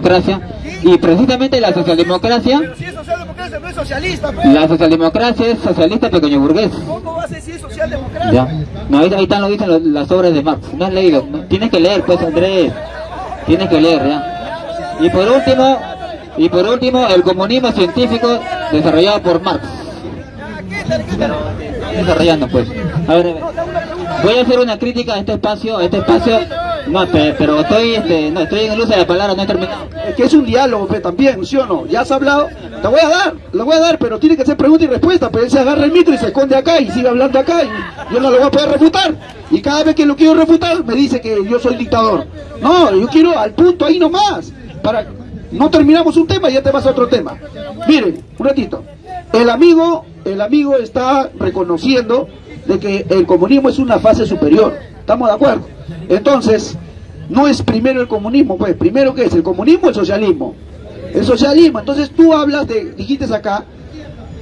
socialdemocracia y precisamente la socialdemocracia Pero si es socialdemocracia, no es socialista, pues. la socialdemocracia es socialista pequeño burgués. ¿Cómo va a es socialdemocracia? ya no ahí, ahí están lo dicen los- las obras de Marx. No has leído. No, tienes que leer pues Andrés. Tienes que leer ya. Y por último y por último el comunismo científico desarrollado por Marx. Desarrollando pues. A ver. voy a hacer una crítica a este espacio a este espacio no pe- pero estoy este no estoy en el uso de la palabra no he terminado Es que es un diálogo, pues, también, ¿sí o no? Ya has hablado, te voy a dar, lo voy a dar, pero tiene que ser pregunta y respuesta, pero él se agarra el micro y se esconde acá y sigue hablando acá y yo no lo voy a poder refutar. Y cada vez que lo quiero refutar me dice que yo soy dictador. No, yo quiero al punto ahí nomás, para no terminamos un tema y ya te vas a otro tema. Miren, un ratito. El amigo, el amigo está reconociendo de que el comunismo es una fase superior. ¿Estamos de acuerdo? Entonces, no es primero el comunismo, pues, primero qué es, el comunismo o el socialismo. El socialismo, entonces tú hablas de, dijiste acá,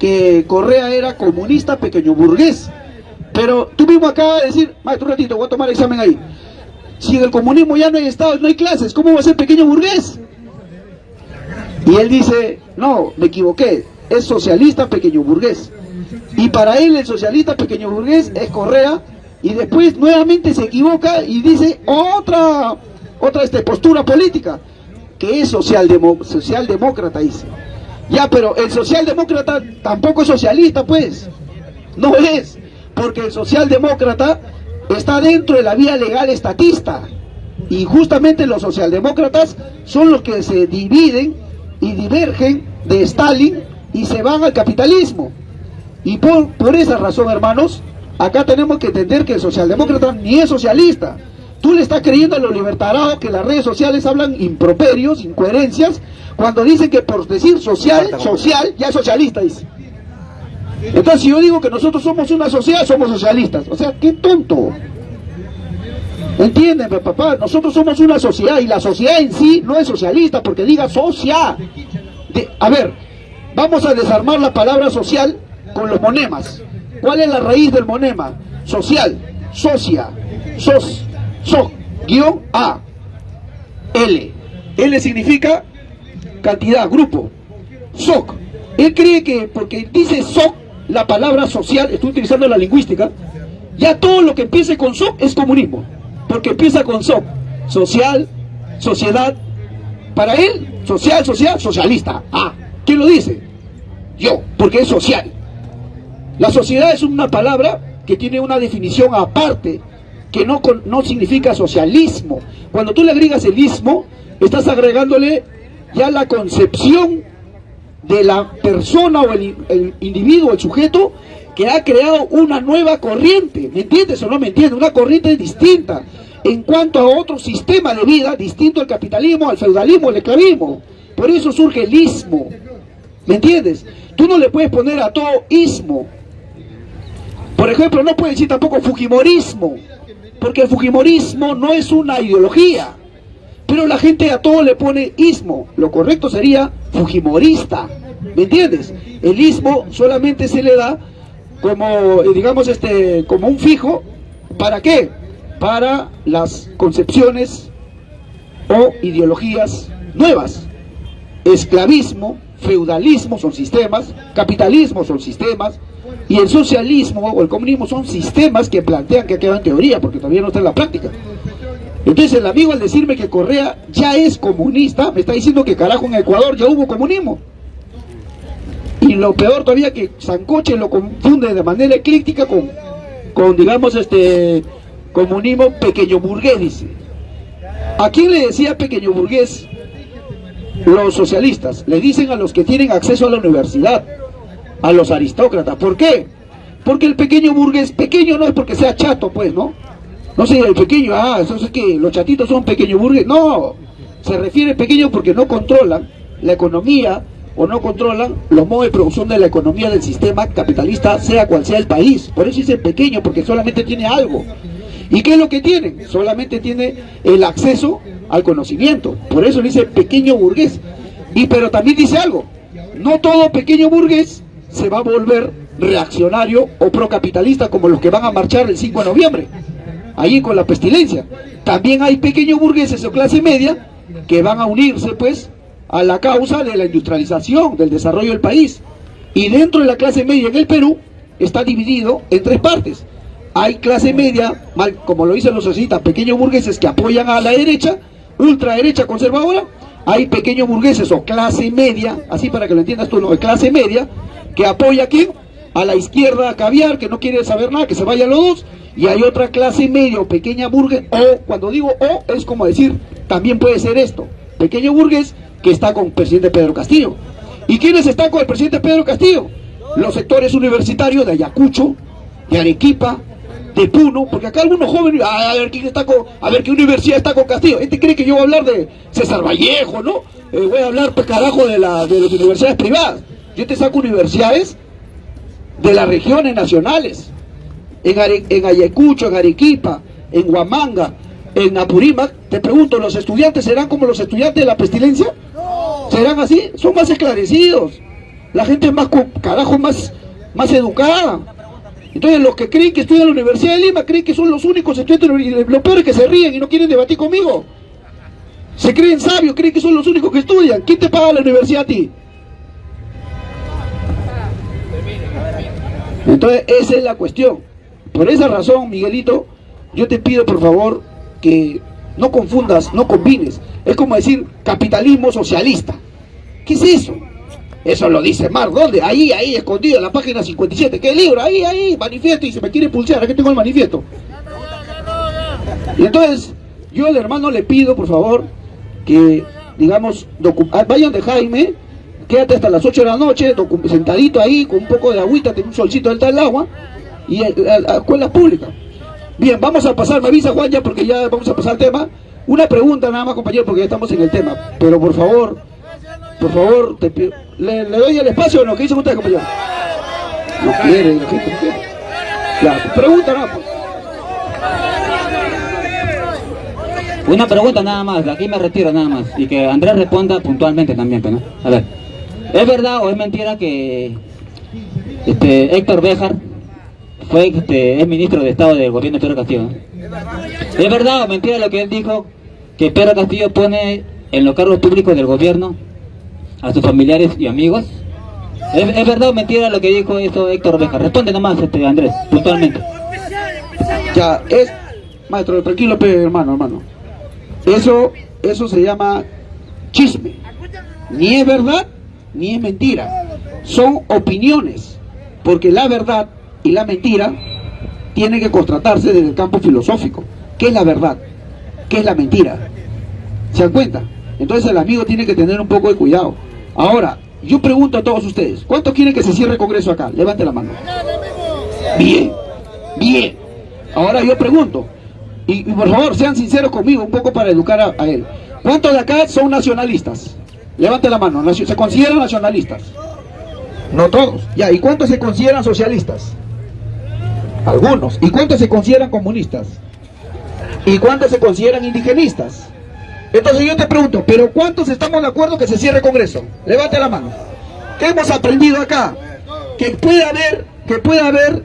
que Correa era comunista pequeño burgués. Pero tú mismo acabas de decir, maestro, un ratito, voy a tomar el examen ahí. Si en el comunismo ya no hay Estado, no hay clases, ¿cómo va a ser pequeño burgués? Y él dice, no, me equivoqué, es socialista pequeño burgués. Y para él el socialista pequeño burgués es Correa y después nuevamente se equivoca y dice otra otra este, postura política que es socialdemo- socialdemócrata dice. Ya, pero el socialdemócrata tampoco es socialista, pues. No es, porque el socialdemócrata está dentro de la vía legal estatista. Y justamente los socialdemócratas son los que se dividen y divergen de Stalin y se van al capitalismo. Y por, por esa razón, hermanos, acá tenemos que entender que el socialdemócrata ni es socialista. Tú le estás creyendo a los libertarados que las redes sociales hablan improperios, incoherencias, cuando dicen que por decir social, social, ya es socialista, dice. Entonces, si yo digo que nosotros somos una sociedad, somos socialistas. O sea, qué tonto. ¿Entienden, pues, papá? Nosotros somos una sociedad y la sociedad en sí no es socialista porque diga socia. De- a ver, vamos a desarmar la palabra social con los monemas. ¿Cuál es la raíz del monema? Social, socia, sos, so, guion A, L. L significa cantidad, grupo. SOC. Él cree que porque dice SOC, la palabra social, estoy utilizando la lingüística, ya todo lo que empiece con SOC es comunismo. Porque empieza con SOC. Social, sociedad. Para él, social, social, socialista. Ah, ¿quién lo dice? Yo, porque es social. La sociedad es una palabra que tiene una definición aparte, que no, no significa socialismo. Cuando tú le agregas el ismo, estás agregándole ya la concepción de la persona o el, el individuo, el sujeto, que ha creado una nueva corriente. ¿Me entiendes o no me entiendes? Una corriente distinta en cuanto a otro sistema de vida, distinto al capitalismo, al feudalismo, al esclavismo. Por eso surge el ismo. ¿Me entiendes? Tú no le puedes poner a todo ismo. Por ejemplo, no puedes decir tampoco fujimorismo, porque el fujimorismo no es una ideología. Pero la gente a todo le pone ismo. Lo correcto sería fujimorista. ¿Me entiendes? El ismo solamente se le da como, eh, digamos, este, como un fijo. ¿Para qué? Para las concepciones o ideologías nuevas. Esclavismo, feudalismo son sistemas, capitalismo son sistemas, y el socialismo o el comunismo son sistemas que plantean que queda en teoría, porque todavía no está en la práctica. Entonces el amigo al decirme que Correa ya es comunista, me está diciendo que carajo en Ecuador ya hubo comunismo. Y lo peor todavía que Sancoche lo confunde de manera eclíptica con, con digamos, este comunismo pequeño burgués. ¿A quién le decía pequeño burgués? Los socialistas. Le dicen a los que tienen acceso a la universidad, a los aristócratas. ¿Por qué? Porque el pequeño burgués, pequeño no es porque sea chato, pues, ¿no? No sé, el pequeño, ah, eso es que los chatitos son pequeño burgués. No, se refiere pequeño porque no controlan la economía o no controlan los modos de producción de la economía del sistema capitalista, sea cual sea el país. Por eso dice pequeño, porque solamente tiene algo. ¿Y qué es lo que tiene? Solamente tiene el acceso al conocimiento. Por eso dice pequeño burgués. Y pero también dice algo. No todo pequeño burgués se va a volver reaccionario o procapitalista como los que van a marchar el 5 de noviembre. Ahí con la pestilencia. También hay pequeños burgueses o clase media que van a unirse pues a la causa de la industrialización, del desarrollo del país. Y dentro de la clase media en el Perú está dividido en tres partes. Hay clase media, mal, como lo dicen los socialistas, pequeños burgueses que apoyan a la derecha, ultraderecha conservadora, hay pequeños burgueses o clase media, así para que lo entiendas tú, no, clase media, que apoya a quién? A la izquierda caviar, que no quiere saber nada, que se vayan los dos, y hay otra clase media o pequeña burgués, o cuando digo o, es como decir, también puede ser esto, pequeño burgués que está con el presidente Pedro Castillo. ¿Y quiénes están con el presidente Pedro Castillo? Los sectores universitarios de Ayacucho, de Arequipa, de Puno, porque acá algunos jóvenes, a ver quién está con, a ver qué universidad está con Castillo. Este cree que yo voy a hablar de César Vallejo, ¿no? Eh, voy a hablar, pues carajo, de, la, de las universidades privadas. Yo te saco universidades de las regiones nacionales, en, en Ayacucho, en Arequipa, en Huamanga, en Apurímac. Te pregunto, ¿los estudiantes serán como los estudiantes de la pestilencia? ¿Serán así? Son más esclarecidos. La gente es más, carajo, más, más educada. Entonces los que creen que estudian en la Universidad de Lima creen que son los únicos estudiantes y lo peor es que se ríen y no quieren debatir conmigo. Se creen sabios, creen que son los únicos que estudian. ¿Quién te paga la universidad a ti? Entonces esa es la cuestión. Por esa razón, Miguelito, yo te pido por favor que no confundas, no combines. Es como decir capitalismo socialista. ¿Qué es eso? Eso lo dice Mar, ¿dónde? Ahí, ahí, escondido en la página 57. ¿Qué libro? Ahí, ahí, manifiesto y se me quiere pulsar. Aquí tengo el manifiesto. Y entonces, yo al hermano le pido, por favor, que, digamos, ah, vayan de Jaime, quédate hasta las 8 de la noche, sentadito ahí, con un poco de agüita, tiene un solcito del el agua, y a, escuelas públicas. Bien, vamos a pasar, me avisa Juan ya, porque ya vamos a pasar al tema. Una pregunta nada más, compañero, porque ya estamos en el tema. Pero por favor, por favor, ¿le, doy el espacio o no? ¿Qué dicen ustedes, compañero? No quiere, la no quiere. Ya, pregunta nada. Una pregunta nada más, de aquí me retiro nada más. Y que Andrés responda puntualmente también, pues, ¿no? A ver, ¿es verdad o es mentira que este, Héctor Béjar fue este, es ministro de Estado del gobierno de Pedro Castillo? ¿Es verdad o mentira lo que él dijo que Pedro Castillo pone en los cargos públicos del gobierno a sus familiares y amigos? ¿Es, verdad o mentira lo que dijo eso Héctor Oveja? Responde nomás, este, Andrés, puntualmente. Ya, es... Maestro, tranquilo, hermano, hermano. Eso, eso se llama chisme. Ni es verdad, ni es mentira. Son opiniones. Porque la verdad y la mentira tienen que contratarse desde el campo filosófico. ¿Qué es la verdad? ¿Qué es la mentira? ¿Se dan cuenta? Entonces el amigo tiene que tener un poco de cuidado. Ahora, yo pregunto a todos ustedes, ¿cuántos quieren que se cierre el Congreso acá? Levante la mano. Bien, bien. Ahora yo pregunto, y, por favor sean sinceros conmigo, un poco para educar a, él. ¿Cuántos de acá son nacionalistas? Levante la mano, ¿se consideran nacionalistas? No todos. Ya, ¿y cuántos se consideran socialistas? Algunos. ¿Y cuántos se consideran comunistas? ¿Y cuántos se consideran indigenistas? Entonces yo te pregunto, ¿pero cuántos estamos de acuerdo que se cierre el Congreso? Levante la mano. ¿Qué hemos aprendido acá? Que puede haber, que puede haber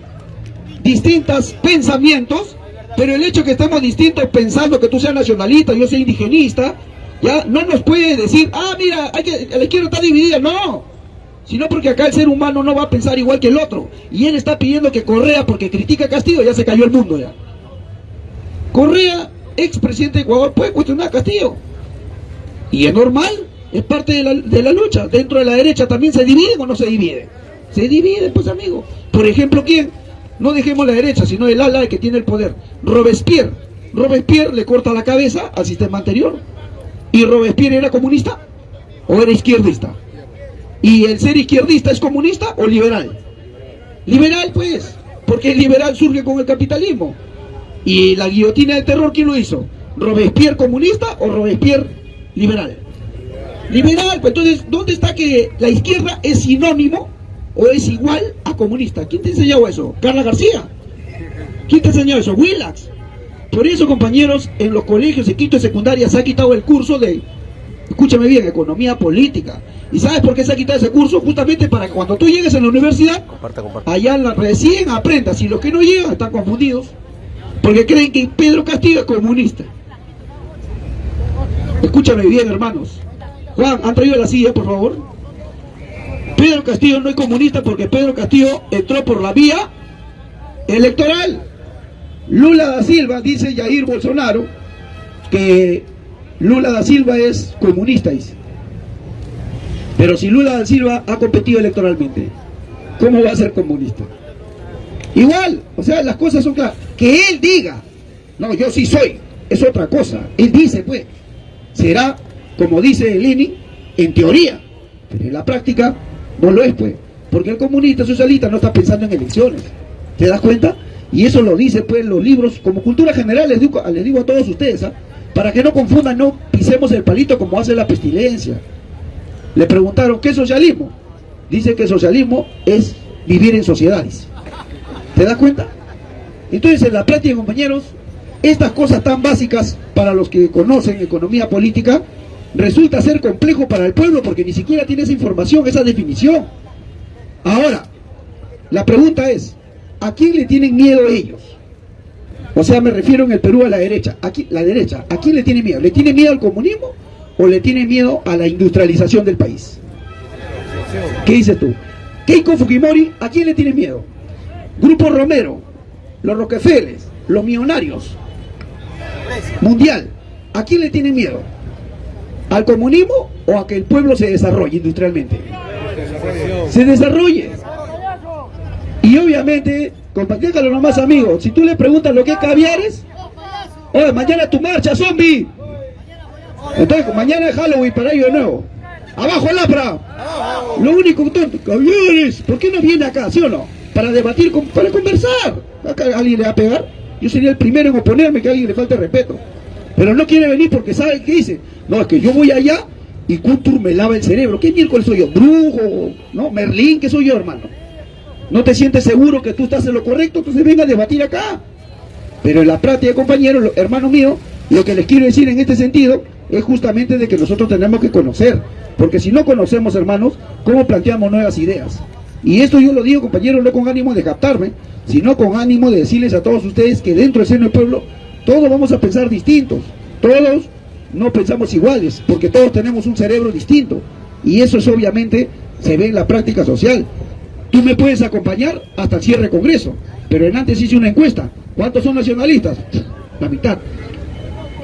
distintos pensamientos, pero el hecho que estamos distintos pensando que tú seas nacionalista, yo soy indigenista, ya no nos puede decir, ah, mira, hay que, la izquierda está dividida. No, sino porque acá el ser humano no va a pensar igual que el otro. Y él está pidiendo que Correa, porque critica a Castillo, ya se cayó el mundo ya. Correa expresidente de Ecuador puede cuestionar a Castillo. Y es normal, es parte de la, de la lucha. Dentro de la derecha también se divide o no se divide. Se divide, pues amigo. Por ejemplo, ¿quién? No dejemos la derecha, sino el ala que tiene el poder. Robespierre. Robespierre le corta la cabeza al sistema anterior. ¿Y Robespierre era comunista o era izquierdista? ¿Y el ser izquierdista es comunista o liberal? Liberal, pues, porque el liberal surge con el capitalismo. ¿Y la guillotina del terror quién lo hizo? ¿Robespierre comunista o Robespierre liberal? Liberal, pues entonces, ¿dónde está que la izquierda es sinónimo o es igual a comunista? ¿Quién te enseñó eso? ¿Carla García? ¿Quién te enseñó eso? Willax. Por eso, compañeros, en los colegios de quinto y secundaria se ha quitado el curso de, escúchame bien, economía política. ¿Y sabes por qué se ha quitado ese curso? Justamente para que cuando tú llegues a la universidad, allá recién aprendas. Y los que no llegan están confundidos porque creen que Pedro Castillo es comunista. Escúchame bien, hermanos. Juan, ¿han traído la silla, por favor? Pedro Castillo no es comunista porque Pedro Castillo entró por la vía electoral. Lula da Silva, dice Jair Bolsonaro, que Lula da Silva es comunista, dice. Pero si Lula da Silva ha competido electoralmente, ¿cómo va a ser comunista? Igual, o sea, las cosas son claras. Que él diga, no, yo sí soy, es otra cosa. Él dice, pues, será, como dice Lenin, en teoría, pero en la práctica no lo es, pues. Porque el comunista socialista no está pensando en elecciones. ¿Te das cuenta? Y eso lo dice, pues, los libros, como cultura general, les digo, les digo a todos ustedes, ¿ah? para que no confundan, no pisemos el palito como hace la pestilencia. Le preguntaron, ¿qué es socialismo? Dice que socialismo es vivir en sociedades. ¿Te das cuenta? Entonces, en la práctica, compañeros, estas cosas tan básicas para los que conocen economía política, resulta ser complejo para el pueblo porque ni siquiera tiene esa información, esa definición. Ahora, la pregunta es, ¿a quién le tienen miedo ellos? O sea, me refiero en el Perú a la derecha. Aquí, la derecha, ¿a quién le tiene miedo? ¿Le tiene miedo al comunismo o le tiene miedo a la industrialización del país? ¿Qué dices tú? Keiko Fujimori, ¿a quién le tiene miedo? Grupo Romero, los Rockefeller, los millonarios, mundial, ¿a quién le tiene miedo? ¿Al comunismo o a que el pueblo se desarrolle industrialmente? Se desarrolle. Y obviamente, los nomás amigos, si tú le preguntas lo que es caviares, oye, mañana tu marcha, zombie. Entonces, mañana es Halloween para ellos de nuevo. Abajo el APRA. Lo único que caviares, ¿por qué no viene acá, sí o no? para debatir, para conversar. ¿Acá alguien le va a pegar? Yo sería el primero en oponerme que a alguien le falte respeto. Pero no quiere venir porque sabe qué dice. No, es que yo voy allá y Kuntur me lava el cerebro. ¿Qué miércoles soy yo? ¿Brujo? ¿No? ¿Merlín? ¿Qué soy yo, hermano? ¿No te sientes seguro que tú estás en lo correcto? Entonces venga a debatir acá. Pero en la práctica, compañeros, hermano mío, lo que les quiero decir en este sentido es justamente de que nosotros tenemos que conocer. Porque si no conocemos, hermanos, ¿cómo planteamos nuevas ideas? Y esto yo lo digo, compañeros, no con ánimo de captarme, sino con ánimo de decirles a todos ustedes que dentro del seno del pueblo todos vamos a pensar distintos. Todos no pensamos iguales, porque todos tenemos un cerebro distinto. Y eso es obviamente se ve en la práctica social. Tú me puedes acompañar hasta el cierre del Congreso, pero en antes hice una encuesta. ¿Cuántos son nacionalistas? La mitad.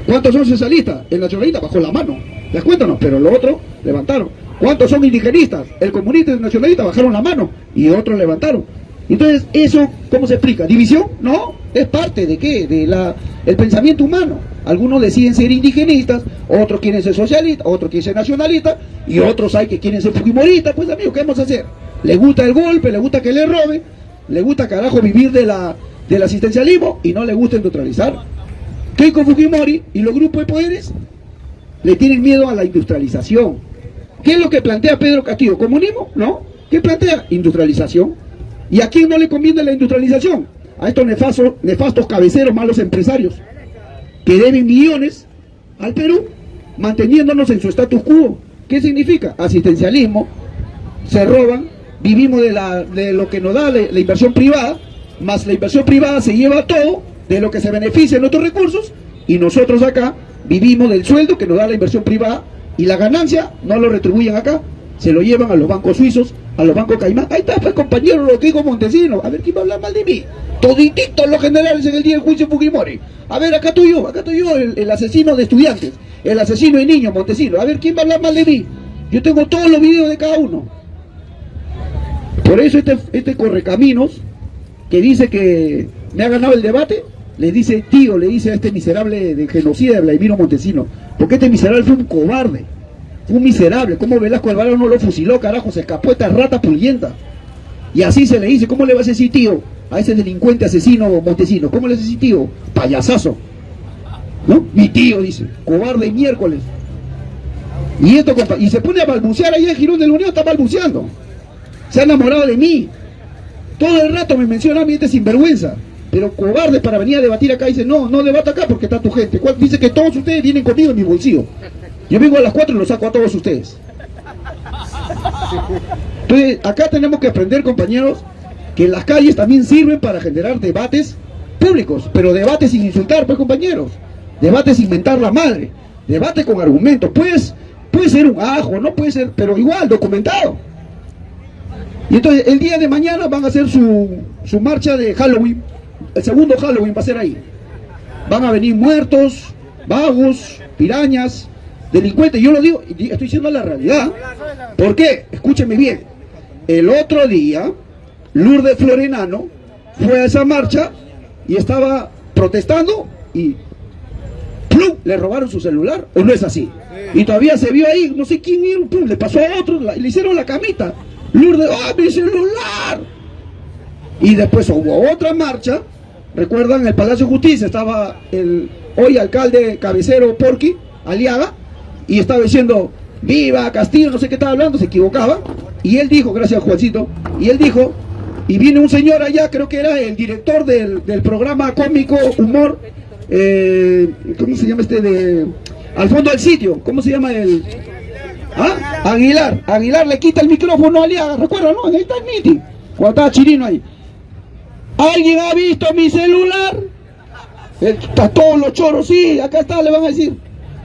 ¿Cuántos son socialistas? El nacionalista bajó la mano. ¿Les cuéntanos? Pero lo otro levantaron. ¿Cuántos son indigenistas? El comunista y el nacionalista bajaron la mano y otros levantaron. Entonces, ¿eso cómo se explica? ¿División? No, es parte de qué? De la, el pensamiento humano. Algunos deciden ser indigenistas, otros quieren ser socialistas, otros quieren ser nacionalistas y otros hay que quieren ser fujimoristas. Pues amigos, ¿qué vamos a hacer? ¿Le gusta el golpe? ¿Le gusta que le robe? ¿Le gusta carajo vivir de la, del asistencialismo? Y no le gusta neutralizar. Keiko Fujimori y los grupos de poderes le tienen miedo a la industrialización ¿Qué es lo que plantea Pedro Castillo? ¿Comunismo? ¿No? ¿Qué plantea? Industrialización. ¿Y a quién no le conviene la industrialización? A estos nefastos, nefastos cabeceros, malos empresarios, que deben millones al Perú, manteniéndonos en su status quo. ¿Qué significa? Asistencialismo, se roban, vivimos de, la, de lo que nos da la, inversión privada, más la inversión privada se lleva todo de lo que se beneficia en otros recursos, y nosotros acá vivimos del sueldo que nos da la inversión privada y la ganancia no lo retribuyen acá, se lo llevan a los bancos suizos, a los bancos caimán. Ahí está, pues compañero, digo Montesino. A ver, ¿quién va a hablar mal de mí? Todititos los generales en el día del juicio Fujimori. A ver, acá estoy yo, acá estoy yo, el, asesino de estudiantes, el asesino de niños, Montesino. A ver, ¿quién va a hablar mal de mí? Yo tengo todos los videos de cada uno. Por eso este, este correcaminos, que dice que me ha ganado el debate, le dice tío, le dice a este miserable de genocida de Vladimiro Montesino, porque este miserable fue un cobarde, fue un miserable, ¿cómo Velasco Alvarado no lo fusiló, carajo? Se escapó esta rata pullienta. Y así se le dice, ¿cómo le vas a decir tío a ese delincuente asesino Montesino? ¿Cómo le vas a decir tío? Payasazo. ¿No? Mi tío, dice, cobarde miércoles. Y esto, y se pone a balbucear ahí en Girón de la Unión, está balbuceando. Se ha enamorado de mí. Todo el rato me menciona a mí este sinvergüenza pero cobarde para venir a debatir acá, dice, no, no debata acá porque está tu gente. Dice que todos ustedes vienen conmigo en mi bolsillo. Yo vengo a las 4 y los saco a todos ustedes. Entonces, acá tenemos que aprender, compañeros, que las calles también sirven para generar debates públicos, pero debates sin insultar, pues compañeros. Debates sin mentar la madre. debate con argumentos. Pues, puede ser un ajo, no puede ser, pero igual, documentado. Y entonces el día de mañana van a hacer su, su marcha de Halloween, el segundo Halloween va a ser ahí. Van a venir muertos, vagos, pirañas, delincuentes. Yo lo digo, estoy diciendo la realidad. ¿Por qué? Escúcheme bien. El otro día, Lourdes Florenano fue a esa marcha y estaba protestando y ¡plum! le robaron su celular, ¿o no es así? Y todavía se vio ahí, no sé quién, le pasó a otro, le hicieron la camita. Lourdes, ¡ah, mi celular! Y después hubo otra marcha, recuerdan, el Palacio de Justicia estaba el hoy alcalde cabecero Porqui, Aliaga, y estaba diciendo, viva Castillo, no sé qué estaba hablando, se equivocaba, y él dijo, gracias Juancito, y él dijo, y viene un señor allá, creo que era el director del, programa cómico Humor, eh, ¿cómo se llama este de... Al fondo del sitio, ¿cómo se llama el...? ¿Ah? Aguilar, Aguilar le quita el micrófono a Aliaga, recuerda, ¿no? Ahí está el meeting, cuando estaba Chirino ahí. ¿Alguien ha visto mi celular? Está todos los choros, sí, acá está, le van a decir.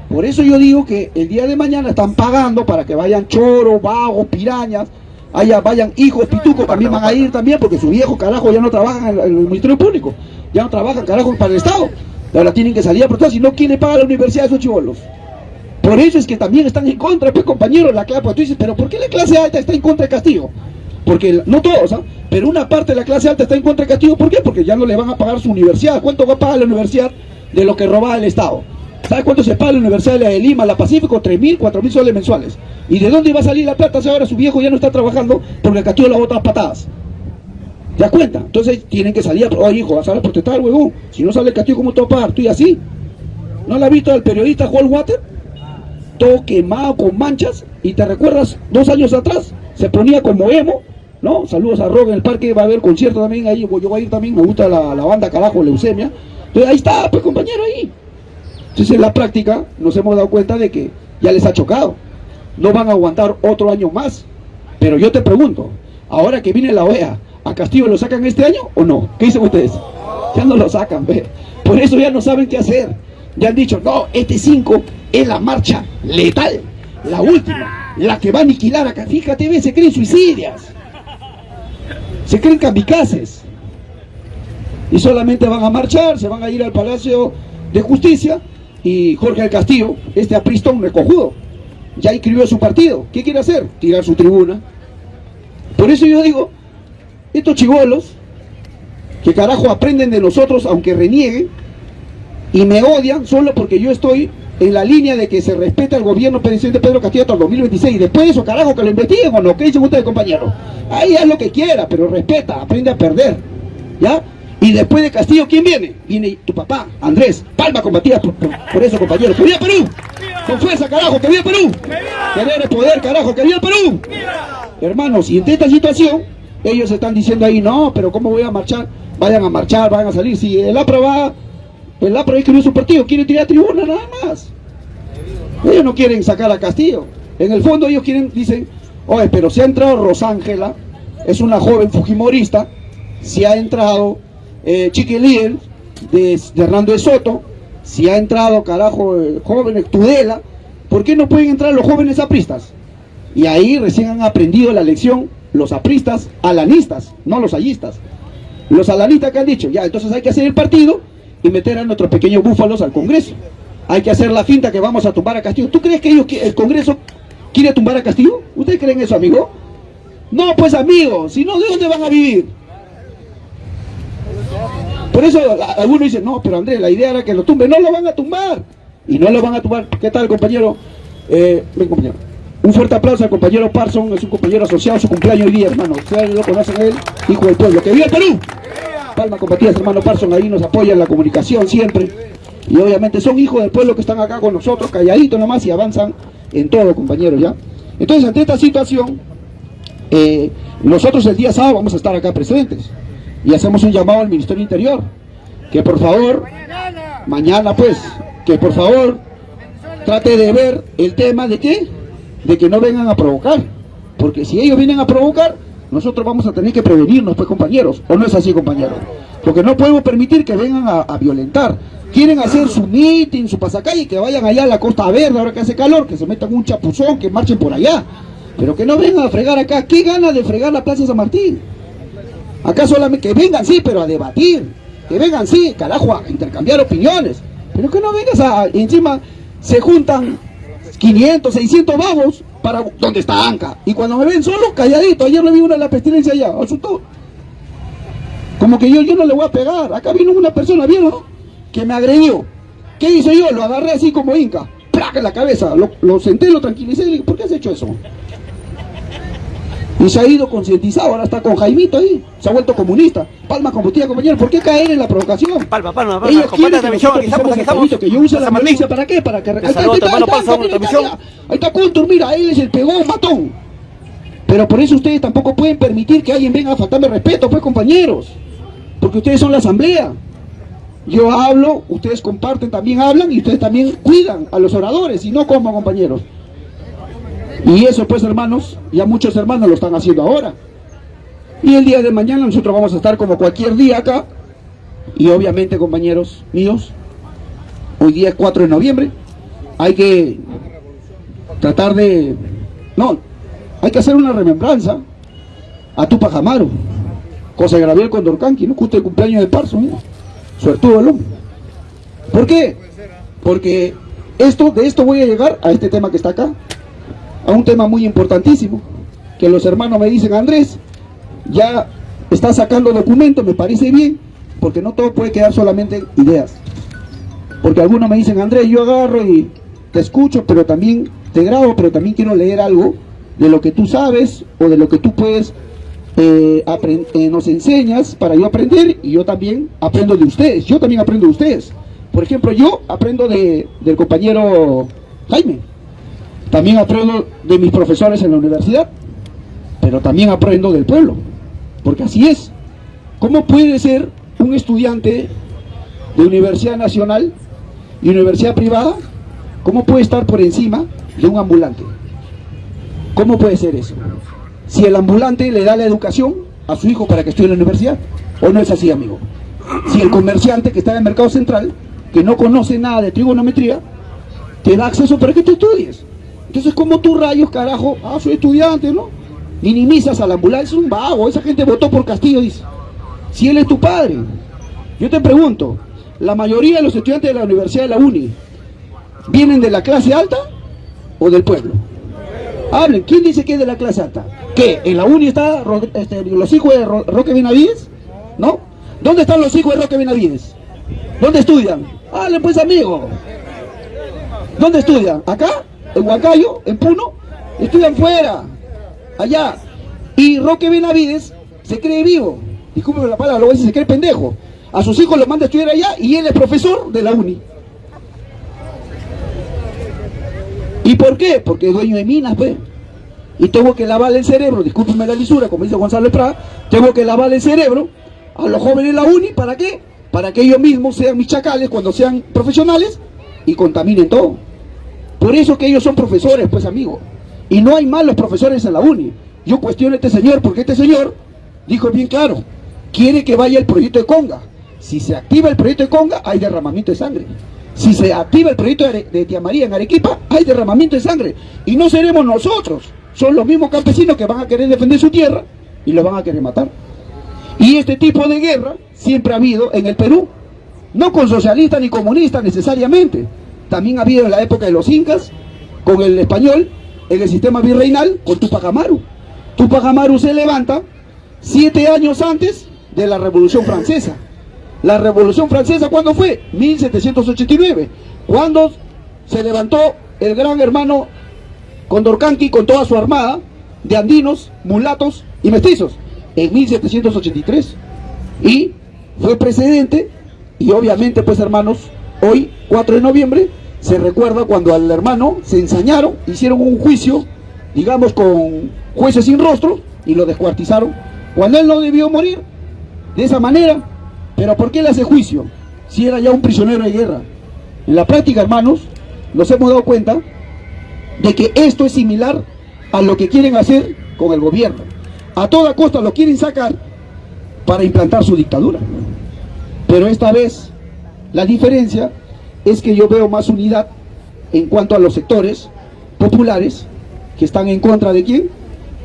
Por eso yo digo que el día de mañana están pagando para que vayan choros, vagos, pirañas, allá vayan hijos, pitucos, también van a ir también, porque sus viejos carajo ya no trabajan en el, Ministerio Público, ya no trabajan carajo para el Estado. Ahora tienen que salir a protestar, si no, ¿quién le paga la universidad de esos chivolos? Por eso es que también están en contra, pues compañeros, la clase, pues tú dices, pero ¿por qué la clase alta está en contra de Castillo? Porque, no todos, ¿ah? pero una parte de la clase alta está en contra de Castillo, ¿por qué? Porque ya no le van a pagar su universidad. ¿Cuánto va a pagar la universidad de lo que robaba el Estado? ¿Sabe cuánto se paga la Universidad de Lima, la Pacífico? 3.000, 4.000 soles mensuales. ¿Y de dónde va a salir la plata si ahora su viejo ya no está trabajando porque Castillo la bota a patadas? ¿Ya cuenta? Entonces tienen que salir a... Oye, hijo, vas a protestar, huevón. Si no sale el Castillo, ¿cómo te va a pagar? Tú y así. ¿No la has visto al periodista Juan Water? Todo quemado con manchas. Y te recuerdas, dos años atrás, se ponía como emo ¿no? Saludos a Rock en el parque, va a haber concierto también ahí, yo voy a ir también, me gusta la, banda carajo, Leucemia. Entonces ahí está, pues compañero, ahí. Entonces en la práctica nos hemos dado cuenta de que ya les ha chocado. No van a aguantar otro año más. Pero yo te pregunto, ahora que viene la OEA, ¿a Castillo lo sacan este año o no? ¿Qué dicen ustedes? Ya no lo sacan, ve. Por eso ya no saben qué hacer. Ya han dicho, no, este 5 es la marcha letal, la última, la que va a aniquilar acá. Fíjate, ve, se creen suicidias se creen kamikazes y solamente van a marchar, se van a ir al Palacio de Justicia y Jorge del Castillo, este apristón recojudo, ya inscribió su partido. ¿Qué quiere hacer? Tirar su tribuna. Por eso yo digo, estos chivolos, que carajo aprenden de nosotros aunque renieguen, y me odian solo porque yo estoy en la línea de que se respeta el gobierno presidente Pedro Castillo hasta el 2026. Después de eso, carajo, que lo investiguen o no. ¿Qué dicen ustedes, compañeros? Ahí haz lo que quiera, pero respeta, aprende a perder. ¿Ya? Y después de Castillo, ¿quién viene? Viene tu papá, Andrés. Palma combatida por, eso, compañeros. ¡Que viva Perú! Con fuerza, carajo, que viva Perú. Tener el poder, carajo, que viva Perú. Hermanos, y en esta situación, ellos están diciendo ahí, no, pero ¿cómo voy a marchar? Vayan a marchar, vayan a salir. Si el APRA va el APRA escribió su partido, quiere tirar tribuna nada más. Ellos no quieren sacar a Castillo. En el fondo ellos quieren, dicen, oye, pero si ha entrado Rosángela, es una joven fujimorista, si ha entrado eh, Chiquiliel de, de, Hernando de Soto, si ha entrado, carajo, el joven Tudela, ¿por qué no pueden entrar los jóvenes apristas? Y ahí recién han aprendido la lección los apristas alanistas, no los allistas. Los alanistas que han dicho, ya, entonces hay que hacer el partido y meter a nuestros pequeños búfalos al Congreso. Hay que hacer la finta que vamos a tumbar a Castillo. ¿Tú crees que ellos, el Congreso quiere tumbar a Castillo? ¿Ustedes creen eso, amigo? No, pues amigo, si no, ¿de dónde van a vivir? Por eso algunos dicen, no, pero Andrés, la idea era que lo tumbe. No lo van a tumbar. Y no lo van a tumbar. ¿Qué tal, compañero? Eh, ven, compañero. Un fuerte aplauso al compañero Parson, es un compañero asociado, su cumpleaños hoy día, hermano. Ustedes lo conocen él, hijo del pueblo. ¡Que viva Perú! Palma Compatías, hermano Parson, ahí nos apoya en la comunicación siempre. Y obviamente son hijos del pueblo que están acá con nosotros, calladitos nomás y avanzan en todo, compañeros, ¿ya? Entonces, ante esta situación, eh, nosotros el día sábado vamos a estar acá presentes y hacemos un llamado al Ministerio Interior, que por favor, mañana pues, que por favor trate de ver el tema de qué, de que no vengan a provocar, porque si ellos vienen a provocar, nosotros vamos a tener que prevenirnos, pues compañeros, ¿o no es así, compañeros? Porque no podemos permitir que vengan a, violentar. Quieren hacer su meeting, su pasacalle, que vayan allá a la Costa Verde, ahora que hace calor, que se metan un chapuzón, que marchen por allá. Pero que no vengan a fregar acá. ¿Qué gana de fregar la Plaza San Martín? Acá solamente que vengan, sí, pero a debatir. Que vengan, sí, carajo, a intercambiar opiniones. Pero que no vengas a, encima, se juntan 500, 600 vagos para donde está Anca. Y cuando me ven solo, calladito, ayer le vi una de la pestilencia allá, asustó. Como que yo, yo no le voy a pegar. Acá vino una persona, ¿vieron? Que me agredió. ¿Qué hice yo? Lo agarré así como Inca. ¡Placa en la cabeza! Lo, senté, lo tranquilicé y dije, ¿por qué has hecho eso? Y se ha ido concientizado, ahora está con Jaimito ahí, se ha vuelto comunista. Palma combustible, compañero, ¿por qué caer en la provocación? Palma, palma, palma. Ellos quieren que, nosotros estamos. el que yo use la violencia, ¿para qué? Para que... Ahí está, ahí está. Ahí está Contur, mira, él es el pegón matón. Pero por eso ustedes tampoco pueden permitir que alguien venga a faltarme respeto, pues compañeros. Porque ustedes son la asamblea. Yo hablo, ustedes comparten, también hablan y ustedes también cuidan a los oradores y no como compañeros. Y eso pues hermanos, ya muchos hermanos lo están haciendo ahora. Y el día de mañana nosotros vamos a estar como cualquier día acá. Y obviamente compañeros míos, hoy día es 4 de noviembre, hay que tratar de... No, hay que hacer una remembranza a Tupac Amaru, José Gabriel Condorcanqui, ¿no? Justo el cumpleaños de Parso, mira. Suertudo el hombre. ¿Por qué? Porque esto, de esto voy a llegar a este tema que está acá, a un tema muy importantísimo, que los hermanos me dicen, Andrés, ya está sacando documentos, me parece bien, porque no todo puede quedar solamente en ideas. Porque algunos me dicen, Andrés, yo agarro y te escucho, pero también te grabo, pero también quiero leer algo de lo que tú sabes o de lo que tú puedes, eh, eh, nos enseñas para yo aprender y yo también aprendo de ustedes. Yo también aprendo de ustedes. Por ejemplo, yo aprendo de, del compañero Jaime. También aprendo de mis profesores en la universidad, pero también aprendo del pueblo, porque así es. ¿Cómo puede ser un estudiante de universidad nacional y universidad privada? ¿Cómo puede estar por encima de un ambulante? ¿Cómo puede ser eso? Si el ambulante le da la educación a su hijo para que estudie en la universidad, ¿o no es así, amigo? Si el comerciante que está en el mercado central, que no conoce nada de trigonometría, te da acceso para que tú estudies. Entonces, ¿cómo tú rayos, carajo? Ah, soy estudiante, ¿no? Minimizas al ambulante, es un vago, esa gente votó por Castillo, dice. Si él es tu padre. Yo te pregunto, la mayoría de los estudiantes de la Universidad de la UNI, ¿vienen de la clase alta o del pueblo? Hablen, ¿quién dice que es de la clase alta? ¿Qué? ¿En la uni está Ro- este, los hijos de Ro- Roque Benavides? ¿No? ¿Dónde están los hijos de Roque Benavides? ¿Dónde estudian? Hablen pues amigo. ¿Dónde estudian? ¿Acá? ¿En Huancayo? ¿En Puno? Estudian fuera, allá. Y Roque Benavides se cree vivo. Discúlpeme la palabra, lo voy se cree pendejo. A sus hijos los manda a estudiar allá y él es profesor de la uni. ¿Y por qué? Porque es dueño de minas, pues. Y tengo que lavarle el cerebro, discúlpeme la lisura, como dice Gonzalo Prada, tengo que lavarle el cerebro a los jóvenes de la uni, ¿para qué? Para que ellos mismos sean mis chacales cuando sean profesionales y contaminen todo. Por eso que ellos son profesores, pues amigo. Y no hay malos profesores en la uni. Yo cuestiono a este señor porque este señor dijo bien claro, quiere que vaya el proyecto de Conga. Si se activa el proyecto de Conga, hay derramamiento de sangre. Si se activa el proyecto de, de Tía María en Arequipa, hay derramamiento de sangre. Y no seremos nosotros, son los mismos campesinos que van a querer defender su tierra y los van a querer matar. Y este tipo de guerra siempre ha habido en el Perú, no con socialistas ni comunistas necesariamente. También ha habido en la época de los incas, con el español, en el sistema virreinal, con Tupac Amaru. Tupac Amaru se levanta siete años antes de la Revolución Francesa. La Revolución Francesa, ¿cuándo fue? 1789. Cuando se levantó el gran hermano Condorcanqui con toda su armada de andinos, mulatos y mestizos en 1783 y fue precedente y obviamente pues hermanos hoy 4 de noviembre se recuerda cuando al hermano se ensañaron hicieron un juicio digamos con jueces sin rostro y lo descuartizaron cuando él no debió morir de esa manera pero ¿por qué le hace juicio? si era ya un prisionero de guerra en la práctica hermanos nos hemos dado cuenta de que esto es similar a lo que quieren hacer con el gobierno. A toda costa lo quieren sacar para implantar su dictadura. Pero esta vez la diferencia es que yo veo más unidad en cuanto a los sectores populares que están en contra de quién?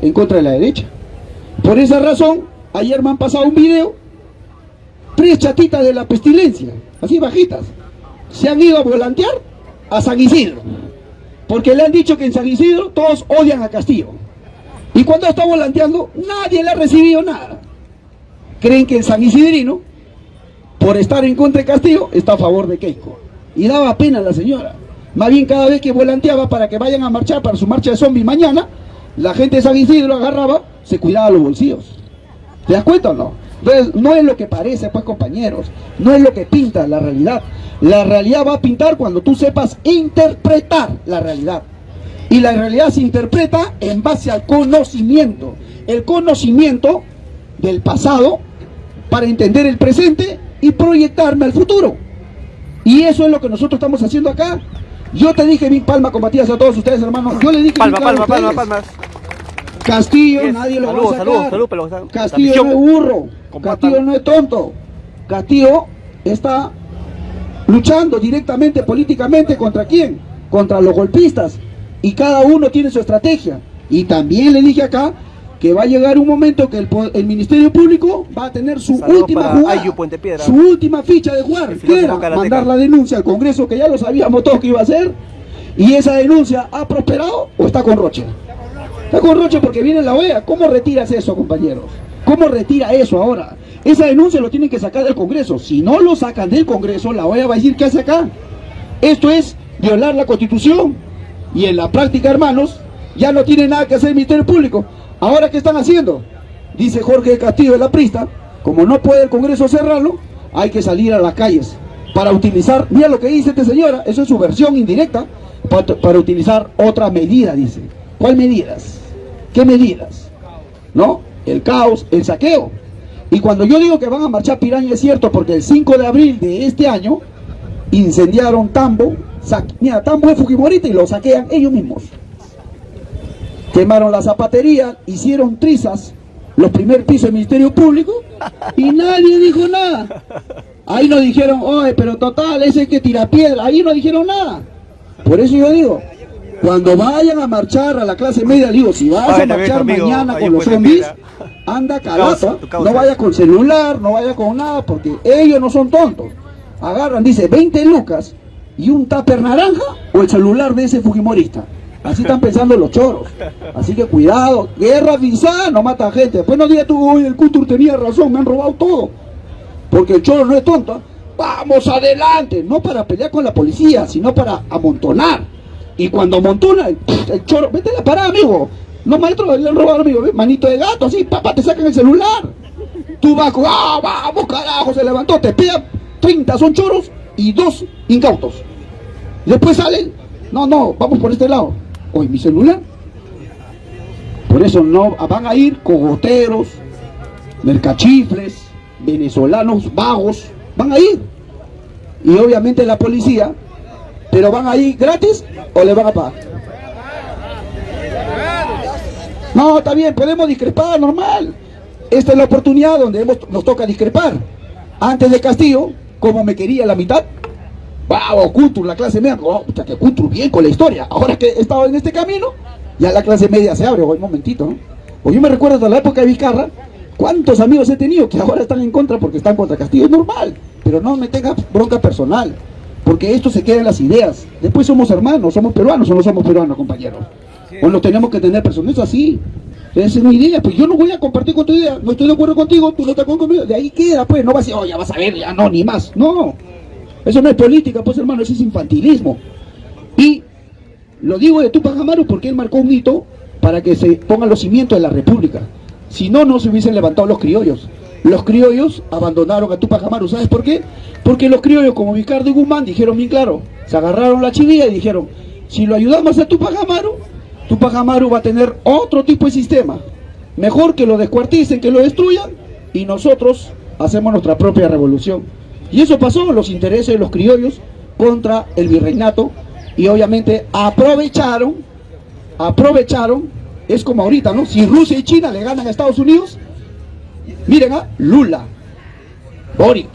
En contra de la derecha. Por esa razón, ayer me han pasado un video, tres chatitas de la pestilencia, así bajitas, se han ido a volantear a San Isidro, porque le han dicho que en San Isidro todos odian a Castillo. Y cuando está volanteando, nadie le ha recibido nada. Creen que el San Isidrino, por estar en contra de Castillo, está a favor de Keiko. Y daba pena a la señora. Más bien cada vez que volanteaba para que vayan a marchar para su marcha de zombies mañana, la gente de San Isidro agarraba, se cuidaba los bolsillos. ¿Te das cuenta o no? Entonces, no es lo que parece, pues compañeros, no es lo que pinta la realidad. La realidad va a pintar cuando tú sepas interpretar la realidad. Y la realidad se interpreta en base al conocimiento. El conocimiento del pasado para entender el presente y proyectarme al futuro. Y eso es lo que nosotros estamos haciendo acá. Yo te dije mi palma combativas a todos ustedes, hermanos. Yo le dije palma, bien palma, palma, ustedes. palma. Castillo, nadie lo Salud, va a salud, salud, pero- Castillo no es burro. Compartan. Castillo no es tonto. Castillo está luchando directamente políticamente contra quién? Contra los golpistas. Y cada uno tiene su estrategia. Y también le dije acá que va a llegar un momento que el, Ministerio Público va a tener su Saludos última jugada, Ayu su última ficha de jugar, que era mandar la denuncia al Congreso, que ya lo sabíamos todos que iba a hacer, y esa denuncia ha prosperado o está con Roche. Está con Roche porque viene la OEA. ¿Cómo retiras eso, compañeros? ¿Cómo retira eso ahora? Esa denuncia lo tienen que sacar del Congreso. Si no lo sacan del Congreso, la OEA va a decir ¿qué hace acá? Esto es violar la Constitución. Y en la práctica, hermanos, ya no tiene nada que hacer el Ministerio Público. ¿Ahora qué están haciendo? Dice Jorge Castillo de la Prista, como no puede el Congreso cerrarlo, hay que salir a las calles para utilizar, mira lo que dice esta señora, eso es su versión indirecta, para, para utilizar otra medida, dice. ¿Cuál medidas? ¿Qué medidas? ¿No? El caos, el saqueo. Y cuando yo digo que van a marchar piraña es cierto, porque el 5 de abril de este año incendiaron Tambo, mira, Tambo es Fujimorita y lo saquean ellos mismos. Quemaron la zapatería, hicieron trizas, los primer pisos del Ministerio Público y nadie dijo nada. Ahí no dijeron, oye, pero total, ese que tira piedra, ahí no dijeron nada. Por eso yo digo, cuando vayan a marchar a la clase media, digo, si vas a marchar mañana con los zombies, anda calato, no vaya con celular, no vaya con nada, porque ellos no son tontos. Agarran, dice, 20 lucas y un tupper naranja o el celular de ese fujimorista. Así están pensando los choros. Así que cuidado, guerra avisada no mata gente. Después no digas tú, oye, el Cultur tenía razón, me han robado todo. Porque el choro no es tonto. ¿eh? Vamos adelante, no para pelear con la policía, sino para amontonar. Y cuando amontona, el, el choro, vete la parada, amigo. No, maestro, le han robado, amigo, ¿ves? manito de gato, así, papá, te sacan el celular. Tú vas, ah, vamos, carajo, se levantó, te pega 30, son choros y dos incautos. Después salen, no, no, vamos por este lado. Oye, mi celular. Por eso no van a ir cogoteros, mercachifles, venezolanos vagos, van a ir. Y obviamente la policía, pero van a ir gratis o le van a pagar. No, está bien, podemos discrepar, normal. Esta es la oportunidad donde hemos- nos toca discrepar. Antes de Castillo, como me quería la mitad, wow, Cultur, la clase media, oh, puta, que Cultur bien con la historia. Ahora que he estado en este camino, ya la clase media se abre, oye, un momentito, ¿no? O yo me recuerdo de la época de Vizcarra, cuántos amigos he tenido que ahora están en contra porque están contra Castillo, es normal, pero no me tenga bronca personal, porque esto se queda en las ideas. Después somos hermanos, somos peruanos o no somos peruanos, compañeros. O nos tenemos que tener personas, eso así. Esa es mi idea, pues yo no voy a compartir con tu idea, no estoy de acuerdo contigo, tú no estás conmigo, de ahí queda, pues, no vas a decir, oh, ya vas a ver, ya no, ni más, no. Eso no es política, pues hermano, eso es infantilismo. Y lo digo de Tupac Amaru porque él marcó un hito para que se pongan los cimientos de la república. Si no, no se hubiesen levantado los criollos. Los criollos abandonaron a Tupac Amaru, ¿sabes por qué? Porque los criollos, como Ricardo y Guzmán, dijeron bien claro, se agarraron la chivilla y dijeron, si lo ayudamos a Tupac Amaru, Tupac Amaru va a tener otro tipo de sistema. Mejor que lo descuarticen, que lo destruyan, y nosotros hacemos nuestra propia revolución. Y eso pasó, los intereses de los criollos contra el virreinato, y obviamente aprovecharon, aprovecharon, es como ahorita, ¿no? Si Rusia y China le ganan a Estados Unidos, miren a Lula, Boric,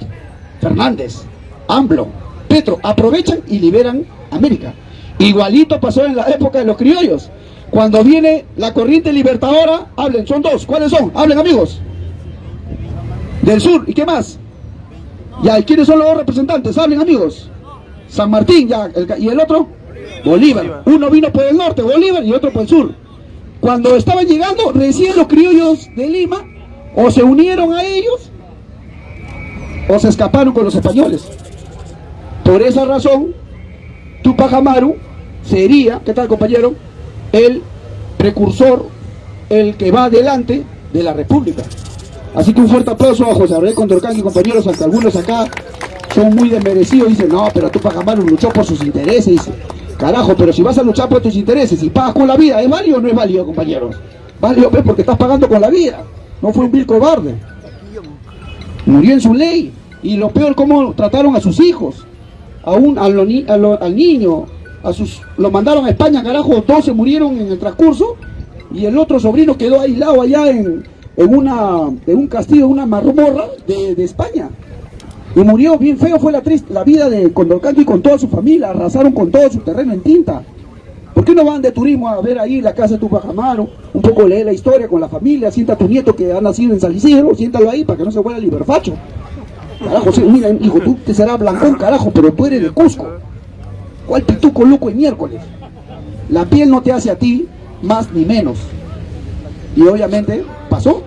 Fernández, AMBLO, Petro, aprovechan y liberan América. Igualito pasó en la época de los criollos. Cuando viene la corriente libertadora, hablen, son dos. ¿Cuáles son? Hablen amigos. Del sur, ¿y qué más? Ya, ¿y quiénes son los dos representantes? Hablen amigos. San Martín, ya, ¿y el otro? Bolívar. Uno vino por el norte, Bolívar, y otro por el sur. Cuando estaban llegando, recién los criollos de Lima, o se unieron a ellos, o se escaparon con los españoles. Por esa razón, Tupac Amaru sería, ¿qué tal compañero? El precursor, el que va adelante de la República. Así que un fuerte aplauso a José Abreu Condorcán y compañeros, hasta algunos acá son muy desmerecidos, dicen, no, pero Tupac Amaru luchó por sus intereses, dice. Carajo, pero si vas a luchar por tus intereses y pagas con la vida, ¿es válido o no es válido, compañeros? Válido, pues, porque estás pagando con la vida. No fue un vil cobarde. Murió en su ley. Y lo peor, cómo trataron a sus hijos. A un, al niño, a sus, lo mandaron a España, carajo, todos se murieron en el transcurso. Y el otro sobrino quedó aislado allá en, en, una, en un castillo, una marmorra de, de España. Y murió bien feo, fue la, triste, la vida de Condorcanqui con toda su familia, arrasaron con todo su terreno en tinta. ¿Por qué no van de turismo a ver ahí la casa de Tupac Amaru? Un poco lee la historia con la familia, sienta a tu nieto que ha nacido en San Isidro, siéntalo ahí para que no se vuelva liberfacho. Carajo, sí, mira, hijo, tú te serás blancón, carajo, pero tú eres de Cusco. ¿Cuál pituco loco el miércoles? La piel no te hace a ti más ni menos. Y obviamente pasó.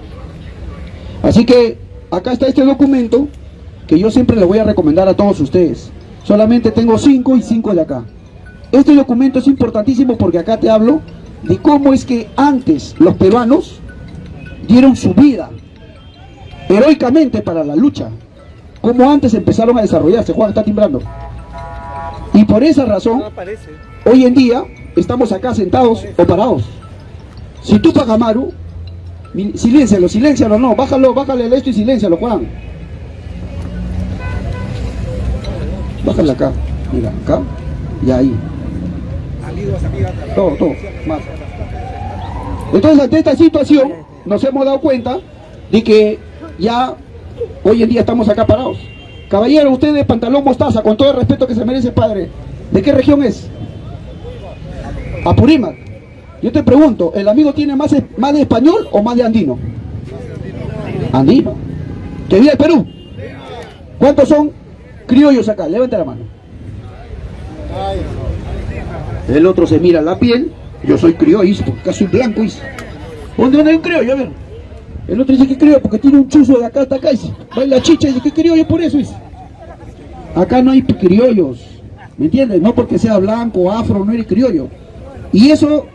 Así que acá está este documento que yo siempre le voy a recomendar a todos ustedes. Solamente tengo cinco y cinco de acá. Este documento es importantísimo porque acá te hablo de cómo es que antes los peruanos dieron su vida heroicamente para la lucha. Cómo antes empezaron a desarrollarse. Juan está timbrando. Y por esa razón, hoy en día estamos acá sentados o parados. Si tú Pagamaru, siléncialo, siléncialo, no, bájalo, bájale esto y siléncialo, Juan. Bájale acá, mira, acá y ahí. Todo, todo, más. Entonces, ante esta situación, nos hemos dado cuenta de que ya hoy en día estamos acá parados. Caballero, usted de pantalón mostaza, con todo el respeto que se merece, padre, ¿de qué región es? Apurímac. Yo te pregunto, ¿el amigo tiene más, más de español o más de andino? Andino. ¿Que vive el Perú? ¿Cuántos son criollos acá? Levante la mano. El otro se mira la piel, yo soy criollo, porque acá soy blanco. ¿Dónde, hay un criollo? A ver. El otro dice que criollo porque tiene un chuzo de acá hasta acá, dice. la chicha y dice que criollo por eso. Acá no hay criollos, ¿me entiendes? No porque sea blanco, afro, no eres criollo. Y eso,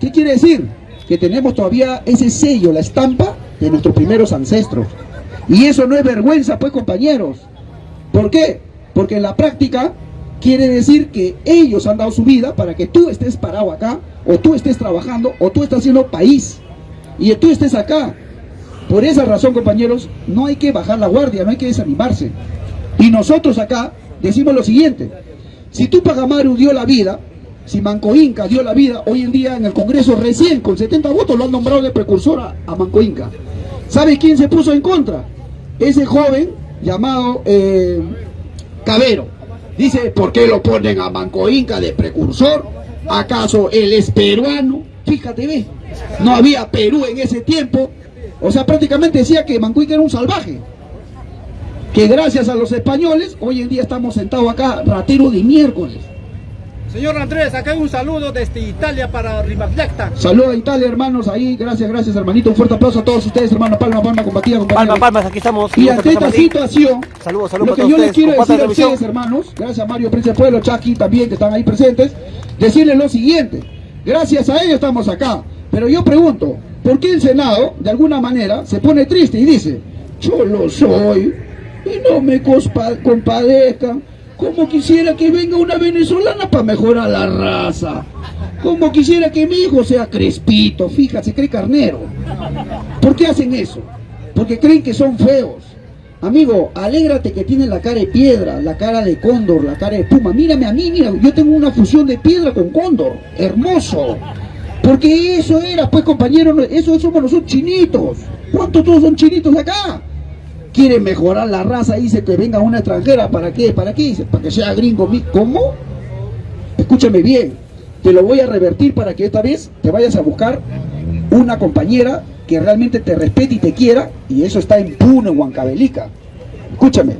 ¿qué quiere decir? Que tenemos todavía ese sello, la estampa de nuestros primeros ancestros. Y eso no es vergüenza, pues, compañeros. ¿Por qué? Porque en la práctica quiere decir que ellos han dado su vida para que tú estés parado acá, o tú estés trabajando, o tú estás haciendo país, y tú estés acá. Por esa razón, compañeros, no hay que bajar la guardia, no hay que desanimarse. Y nosotros acá decimos lo siguiente, si tú Pagamaru dio la vida, si Manco Inca dio la vida, hoy en día en el Congreso recién, con 70 votos, lo han nombrado de precursor a, Manco Inca. ¿Sabe quién se puso en contra? Ese joven llamado eh, Cabero Dice, ¿por qué lo ponen a Manco Inca de precursor? ¿Acaso él es peruano? Fíjate, ve, no había Perú en ese tiempo. O sea, prácticamente decía que Manco Inca era un salvaje. Que gracias a los españoles, hoy en día estamos sentados acá, ratero de miércoles. Señor Andrés, acá hay un saludo desde Italia para Rimaflecta. Saludos a Italia, hermanos, ahí. Gracias, gracias, hermanito. Un fuerte aplauso a todos ustedes, hermano. Palma, palma, combatida, Palma, palmas, aquí estamos. Y ante esta situación, saludos, saludos lo que yo les quiero decir a ustedes, hermanos, gracias a Mario Prince Pueblo, Chucky también, que están ahí presentes, decirles lo siguiente. Gracias a ellos estamos acá. Pero yo pregunto, ¿por qué el Senado, de alguna manera, se pone triste y dice, yo lo soy y no me compadezcan? Como quisiera que venga una venezolana para mejorar la raza. Como quisiera que mi hijo sea crespito, fíjate, cree carnero. ¿Por qué hacen eso? Porque creen que son feos. Amigo, alégrate que tiene la cara de piedra, la cara de cóndor, la cara de puma. Mírame a mí, mira, yo tengo una fusión de piedra con cóndor. Hermoso. Porque eso era, pues compañeros, eso somos nosotros chinitos. ¿Cuántos todos son chinitos acá? Quiere mejorar la raza, dice que venga una extranjera, ¿para qué? ¿Para qué? Dice, para que sea gringo. ¿Cómo? Escúchame bien, te lo voy a revertir para que esta vez te vayas a buscar una compañera que realmente te respete y te quiera, y eso está en Puno, en Huancavelica. Escúchame,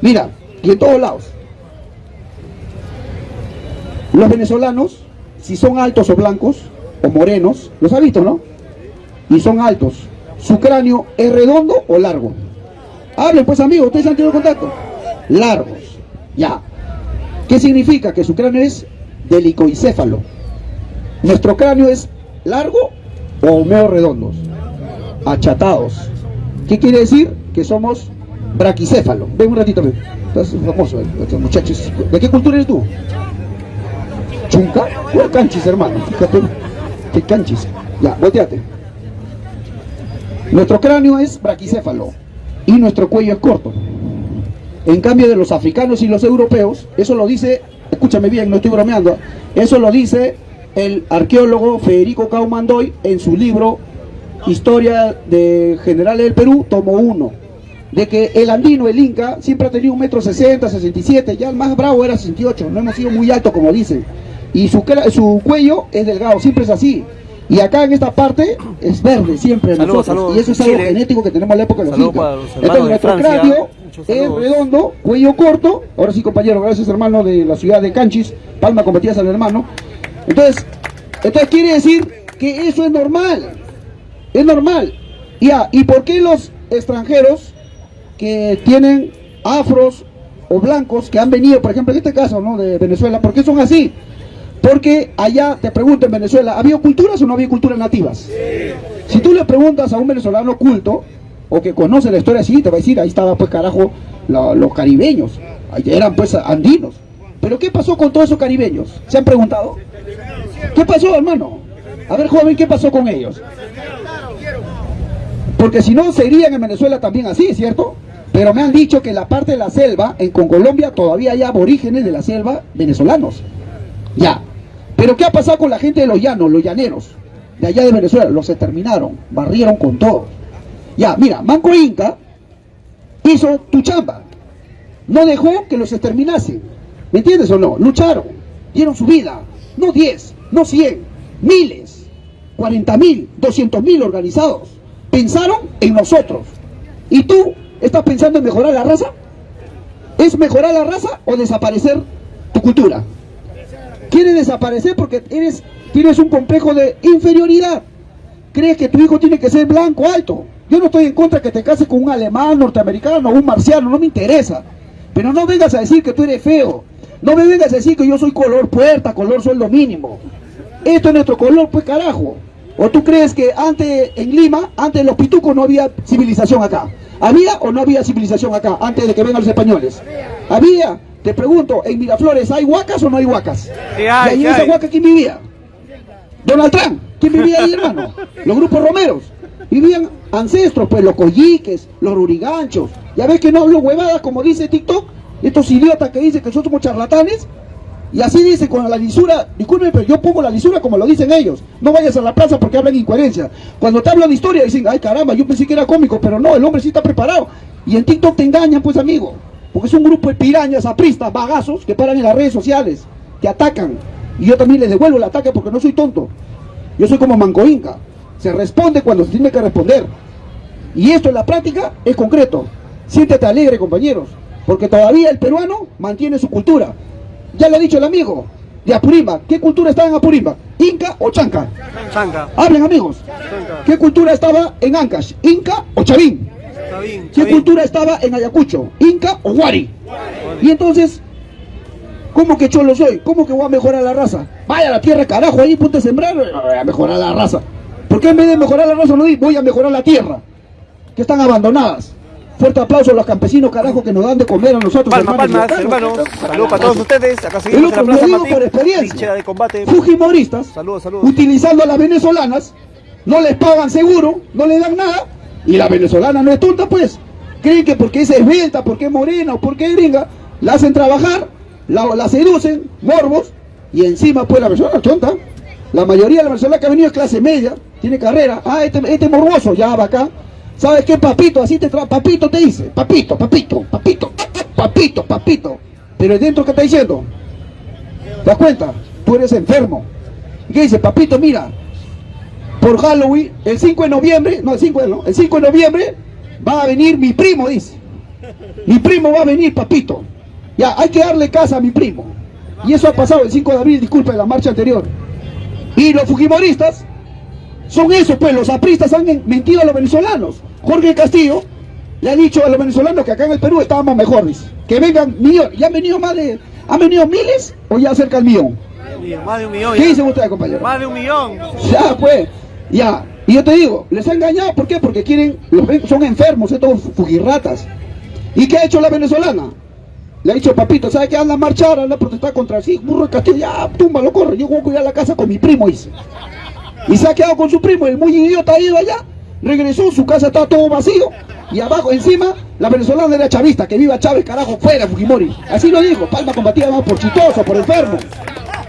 mira, y en todos lados. Los venezolanos, si son altos o blancos, o morenos, los has visto, ¿no? Y son altos. ¿Su cráneo es redondo o largo? Hablen pues amigos, ustedes han tenido contacto. Largos, ya. ¿Qué significa? Que su cráneo es delicoicéfalo. Nuestro cráneo es largo o medio redondos. Achatados. ¿Qué quiere decir? Que somos braquicéfalo. Ven un ratito, ven. Estás famoso, eh, muchachos. ¿De qué cultura eres tú? ¿Chunca? ¿O canchis, hermano? Fíjate. ¿Qué canchis? Ya, volteate. Nuestro cráneo es braquicéfalo y nuestro cuello es corto. En cambio de los africanos y los europeos, eso lo dice, escúchame bien, no estoy bromeando, eso lo dice el arqueólogo Federico Caumandoy en su libro Historia de Generales del Perú, tomo 1, de que el andino, el inca, siempre ha tenido un metro sesenta, 67, ya el más bravo era 68, no hemos sido muy alto como dicen, y su, su cuello es delgado, siempre es así. Y acá en esta parte es verde siempre nosotros. y eso es algo Chile. genético que tenemos en la época de los incas. Entonces nuestro cráneo es redondo, cuello corto. Ahora sí, compañero, gracias hermano de la ciudad de Canchis. Palma compartidas al hermano. Entonces, entonces quiere decir que eso es normal. Es normal. Ya, ¿y por qué los extranjeros que tienen afros o blancos que han venido, por ejemplo, en este caso, ¿no? De Venezuela, ¿por qué son así? Porque allá, te pregunto en Venezuela, ¿había culturas o no había culturas nativas? Si tú le preguntas a un venezolano culto, o que conoce la historia así, te va a decir, ahí estaba pues carajo la- los caribeños, ahí eran pues andinos. Pero ¿qué pasó con todos esos caribeños? ¿Se han preguntado? ¿Qué pasó, hermano? A ver, joven, ¿qué pasó con ellos? Porque si no, serían en Venezuela también así, ¿cierto? Pero me han dicho que en la parte de la selva, en con Colombia, todavía hay aborígenes de la selva venezolanos. Ya. Pero ¿qué ha pasado con la gente de los llanos, los llaneros? De allá de Venezuela, los exterminaron, barrieron con todo. Ya, mira, Manco Inca hizo tu chamba. No dejó que los exterminasen. ¿Me entiendes o no? Lucharon, dieron su vida. No 10, no 100, miles, 40 mil, 200 mil organizados. Pensaron en nosotros. ¿Y tú estás pensando en mejorar la raza? ¿Es mejorar la raza o desaparecer tu cultura? Quieres desaparecer porque tienes un complejo de inferioridad. Crees que tu hijo tiene que ser blanco alto. Yo no estoy en contra que te cases con un alemán, norteamericano, un marciano, no me interesa. Pero no vengas a decir que tú eres feo. No me vengas a decir que yo soy color puerta, color sueldo mínimo. Esto es nuestro color, pues carajo. ¿O tú crees que antes en Lima, antes de los pitucos no había civilización acá? ¿Había o no había civilización acá antes de que vengan los españoles? ¿Había? Te pregunto, en Miraflores, ¿hay huacas o no hay huacas? Sí y ahí sí en esa huaca, ¿quién vivía? Donald Trump. ¿Quién vivía ahí, hermano? Los grupos romeros. Vivían ancestros, pues los colliques, los ruriganchos. Ya ves que no hablo huevadas como dice TikTok. Estos idiotas que dicen que nosotros somos charlatanes. Y así dice con la lisura, disculpen, pero yo pongo la lisura como lo dicen ellos. No vayas a la plaza porque hablan incoherencia. Cuando te hablan de historia dicen, ay caramba, yo pensé que era cómico, pero no, el hombre sí está preparado. Y en TikTok te engañan, pues amigo. Porque es un grupo de pirañas, apristas, bagazos que paran en las redes sociales, te atacan. Y yo también les devuelvo el ataque porque no soy tonto. Yo soy como Manco Inca. Se responde cuando se tiene que responder. Y esto en la práctica es concreto. Siéntete alegre, compañeros, porque todavía el peruano mantiene su cultura. Ya lo ha dicho el amigo de Apurimba. ¿Qué cultura estaba en Apurimba? ¿Inca o Chanca? Chanca. Hablen, amigos. ¿Qué cultura estaba en Ancash? ¿Inca o Chavín? Está bien, está ¿Qué bien. cultura estaba en Ayacucho? ¿Inca o Huari? Y entonces, ¿cómo que cholo soy? ¿Cómo que voy a mejorar la raza? Vaya a la tierra, carajo, ahí ponte a sembrar, voy a mejorar la raza. ¿Por qué en vez de mejorar la raza no di, voy a mejorar la tierra? Que están abandonadas. Fuerte aplauso a los campesinos, carajo, que nos dan de comer a nosotros. Palma, hermanos palmas, hermanos. Saludos para todos ustedes. Acá seguimos en la otro, lo Plaza digo Martín. por experiencia. Trinchera de combate. Fujimoristas, Saludos, saludos. utilizando a las venezolanas, no les pagan seguro, no les dan nada, y la venezolana no es tonta, pues. Creen que porque es esbelta, porque es morena o porque es gringa, la hacen trabajar, la, la seducen, morbos, y encima, pues la venezolana es tonta. La mayoría de la venezolana que ha venido es clase media, tiene carrera. Ah, este, este morboso, ya va acá. ¿Sabes qué, papito? Así te tra papito te dice, papito, papito, papito, papito, papito. Pero dentro, ¿qué está diciendo? ¿Te das cuenta? Tú eres enfermo. ¿Y qué dice? Papito, mira, por Halloween, el 5 de noviembre, no, el 5 de, no, el 5 de noviembre va a venir mi primo, dice. Mi primo va a venir, papito. Ya, hay que darle casa a mi primo. Y eso ha pasado el 5 de abril, disculpe, la marcha anterior. Y los fujimoristas son esos, pues los apristas han mentido a los venezolanos. Jorge Castillo le ha dicho a los venezolanos que acá en el Perú estábamos mejor, dice. Que vengan millones. ¿Ya han venido más de, han venido miles o ya cerca del millón? Más de un millón. ¿Qué dicen ustedes, compañero? Más de un millón. Ya, pues, ya. Y yo te digo, les ha engañado, ¿por qué? Porque quieren, los son enfermos, estos fujirratas. ¿Y qué ha hecho la venezolana? Le ha dicho, papito, ¿sabe qué? Anda a marchar, anda a protestar contra sí, burro de Castillo, ya, túmbalo, corre, yo voy a cuidar la casa con mi primo, dice. Y se ha quedado con su primo, el muy idiota ha ido allá, regresó, su casa está todo vacío, y abajo, encima, la venezolana era chavista, que viva Chávez, carajo, fuera, Fujimori. Así lo dijo, Palma combatida más por chitoso, por enfermo.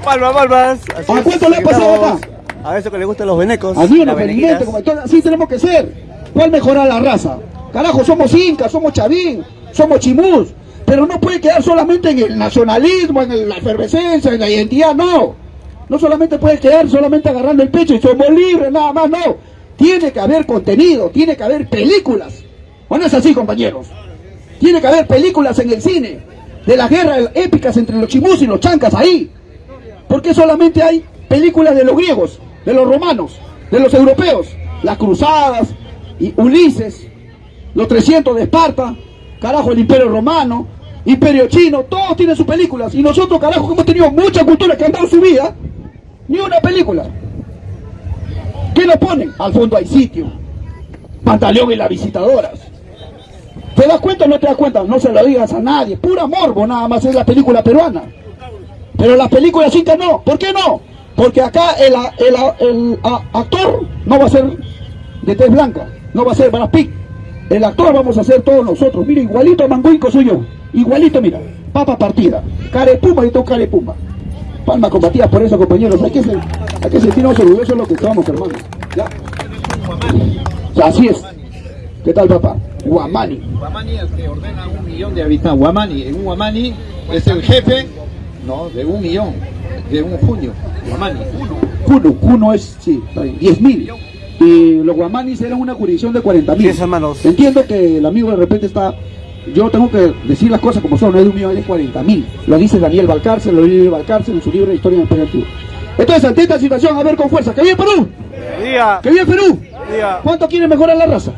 Palmas, palmas. ¿A cuánto le ha pasado acá? A eso que le gustan los venecos. Así nos felizmente, como entonces, así tenemos que ser. ¿Cuál mejorar la raza? Carajo, somos incas, somos chavín, somos chimús, pero no puede quedar solamente en el nacionalismo, en el- la efervescencia, en la identidad, no. No solamente puede quedar solamente agarrando el pecho y somos libres, nada más, no. Tiene que haber contenido, tiene que haber películas. ¿O no es así, compañeros? Tiene que haber películas en el cine de las guerras épicas entre los chimús y los chancas ahí. ¿Por qué solamente hay películas de los griegos, de los romanos, de los europeos? Las cruzadas, y Ulises, los 300 de Esparta, carajo, el imperio romano, imperio chino, todos tienen sus películas. Y nosotros, carajo, que hemos tenido mucha cultura que han dado su vida, ni una película. ¿Qué nos ponen? Al fondo hay sitio. Pantaleón y las visitadoras. ¿Te das cuenta o no te das cuenta? No se lo digas a nadie. Pura morbo nada más es la película peruana. Pero las películas incas no. ¿Por qué no? Porque acá el, el el actor no va a ser de tez blanca, no va a ser Brad Pitt. El actor vamos a ser todos nosotros. Mira, igualito a Manguico soy yo. Igualito, mira. Papa partida. Carepumba, yo tengo carepumba. Palmas combatidas por eso, compañeros. Hay que, ser- hay que sentirnos orgullosos de lo que somos, hermanos. ¿Ya? Ya, Así es. ¿Qué tal, papá? Guamani. Guamani es el que ordena un millón de habitantes. Guamani, en un Guamani es el jefe no, de un millón, de un junio. Guamani, uno. Cuno, Cuno es, sí, está bien, 10 mil. Y los guamanis eran una jurisdicción de 40 mil. Sí, hermanos. Entiendo que el amigo de repente está. Yo tengo que decir las cosas como son, no es de un millón, es 40 mil. Lo dice Daniel Valcárcel, lo dice Valcárcel en su libro de Historia del Antiguo. Entonces, ante esta situación, a ver con fuerza. ¡Que vive Perú! Día, ¡Que vive Perú! día. ¿Cuánto quiere mejorar la raza?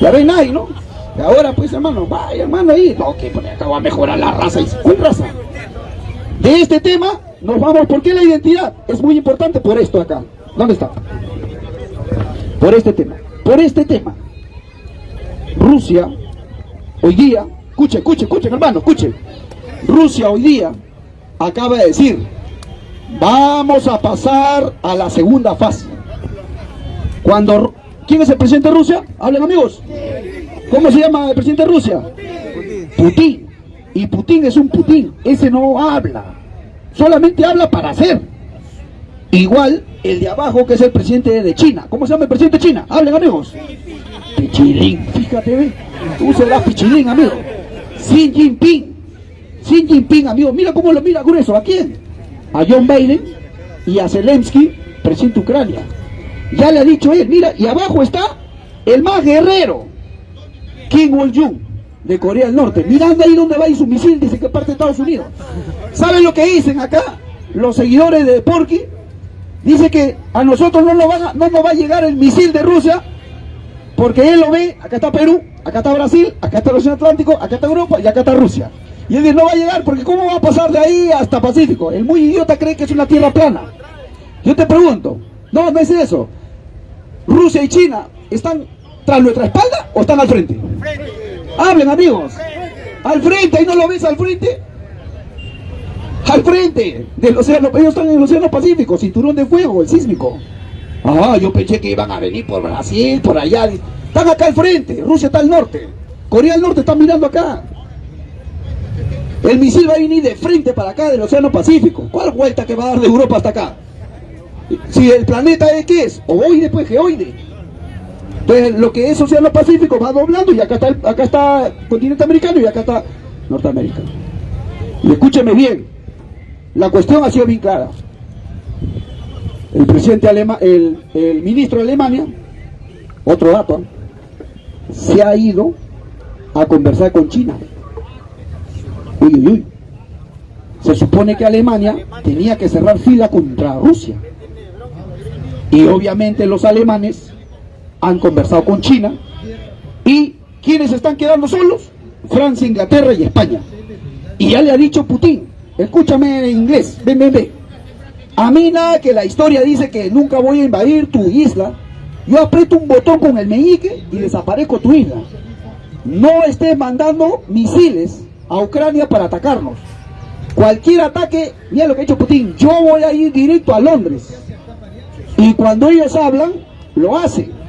Ya ven nadie, ¿no? Y ahora, pues, hermano, vaya, hermano, ahí. No, que acá va a mejorar la raza. Y, ¿Cuál raza? De este tema nos vamos. ¿Por qué la identidad? Es muy importante por esto acá. ¿Dónde está? Por este tema. Por este tema. Rusia, hoy día, escuche, escuche, escuche, hermano, escuche. Rusia hoy día acaba de decir, vamos a pasar a la segunda fase. Cuando, ¿quién es el presidente de Rusia? Hablen amigos. ¿Cómo se llama el presidente de Rusia? Putin. Y Putin es un Putin. Ese no habla. Solamente habla para hacer. Igual el de abajo que es el presidente de China. ¿Cómo se llama el presidente de China? Hablen amigos. Pichilín. Fíjate, ve. Tú serás Pichilín, amigo. Xi Jinping. Xi Jinping, amigo. Mira cómo lo mira grueso. ¿A quién? A John Biden y a Zelensky, presidente de Ucrania. Ya le ha dicho él, mira, y abajo está el más guerrero, Kim Wol-jung, de Corea del Norte. Mirando ahí donde va y su misil, dice que parte de Estados Unidos. ¿Saben lo que dicen acá los seguidores de Porky? Dice que a nosotros no nos, van a- no nos va a llegar el misil de Rusia, porque él lo ve, acá está Perú, acá está Brasil, acá está el Océano Atlántico, acá está Europa y acá está Rusia. Y él dice, no va a llegar, porque ¿cómo va a pasar de ahí hasta Pacífico? El muy idiota cree que es una tierra plana. Yo te pregunto, no, no es eso. Rusia y China están tras nuestra espalda o están al frente? Hablen amigos. Al frente, ahí no lo ves al frente. Al frente del océano, ellos están en el océano Pacífico, cinturón de fuego, el sísmico. Ah, yo pensé que iban a venir por Brasil, por allá. Están acá al frente, Rusia está al norte. Corea del Norte está mirando acá. El misil va a venir de frente para acá del océano Pacífico. ¿Cuál vuelta que va a dar de Europa hasta acá? Si el planeta es qué es, ovoide pues geoide. Entonces, lo que es Océano Pacífico va doblando y acá está, el- acá está continente americano y acá está norteamericano. Y escúcheme bien, la cuestión ha sido bien clara. El presidente alema, el, el ministro de Alemania, otro dato, se ha ido a conversar con China. Uy, uy, uy. Se supone que Alemania tenía que cerrar fila contra Rusia. Y obviamente los alemanes han conversado con China. ¿Y quiénes están quedando solos? Francia, Inglaterra y España. Y ya le ha dicho Putin, escúchame en inglés, ven, ven, ven. A mí nada que la historia dice que nunca voy a invadir tu isla. Yo aprieto un botón con el meñique y desaparezco tu isla. No estés mandando misiles a Ucrania para atacarnos. Cualquier ataque, mira lo que ha hecho Putin, yo voy a ir directo a Londres. Y cuando ellos hablan, lo hacen.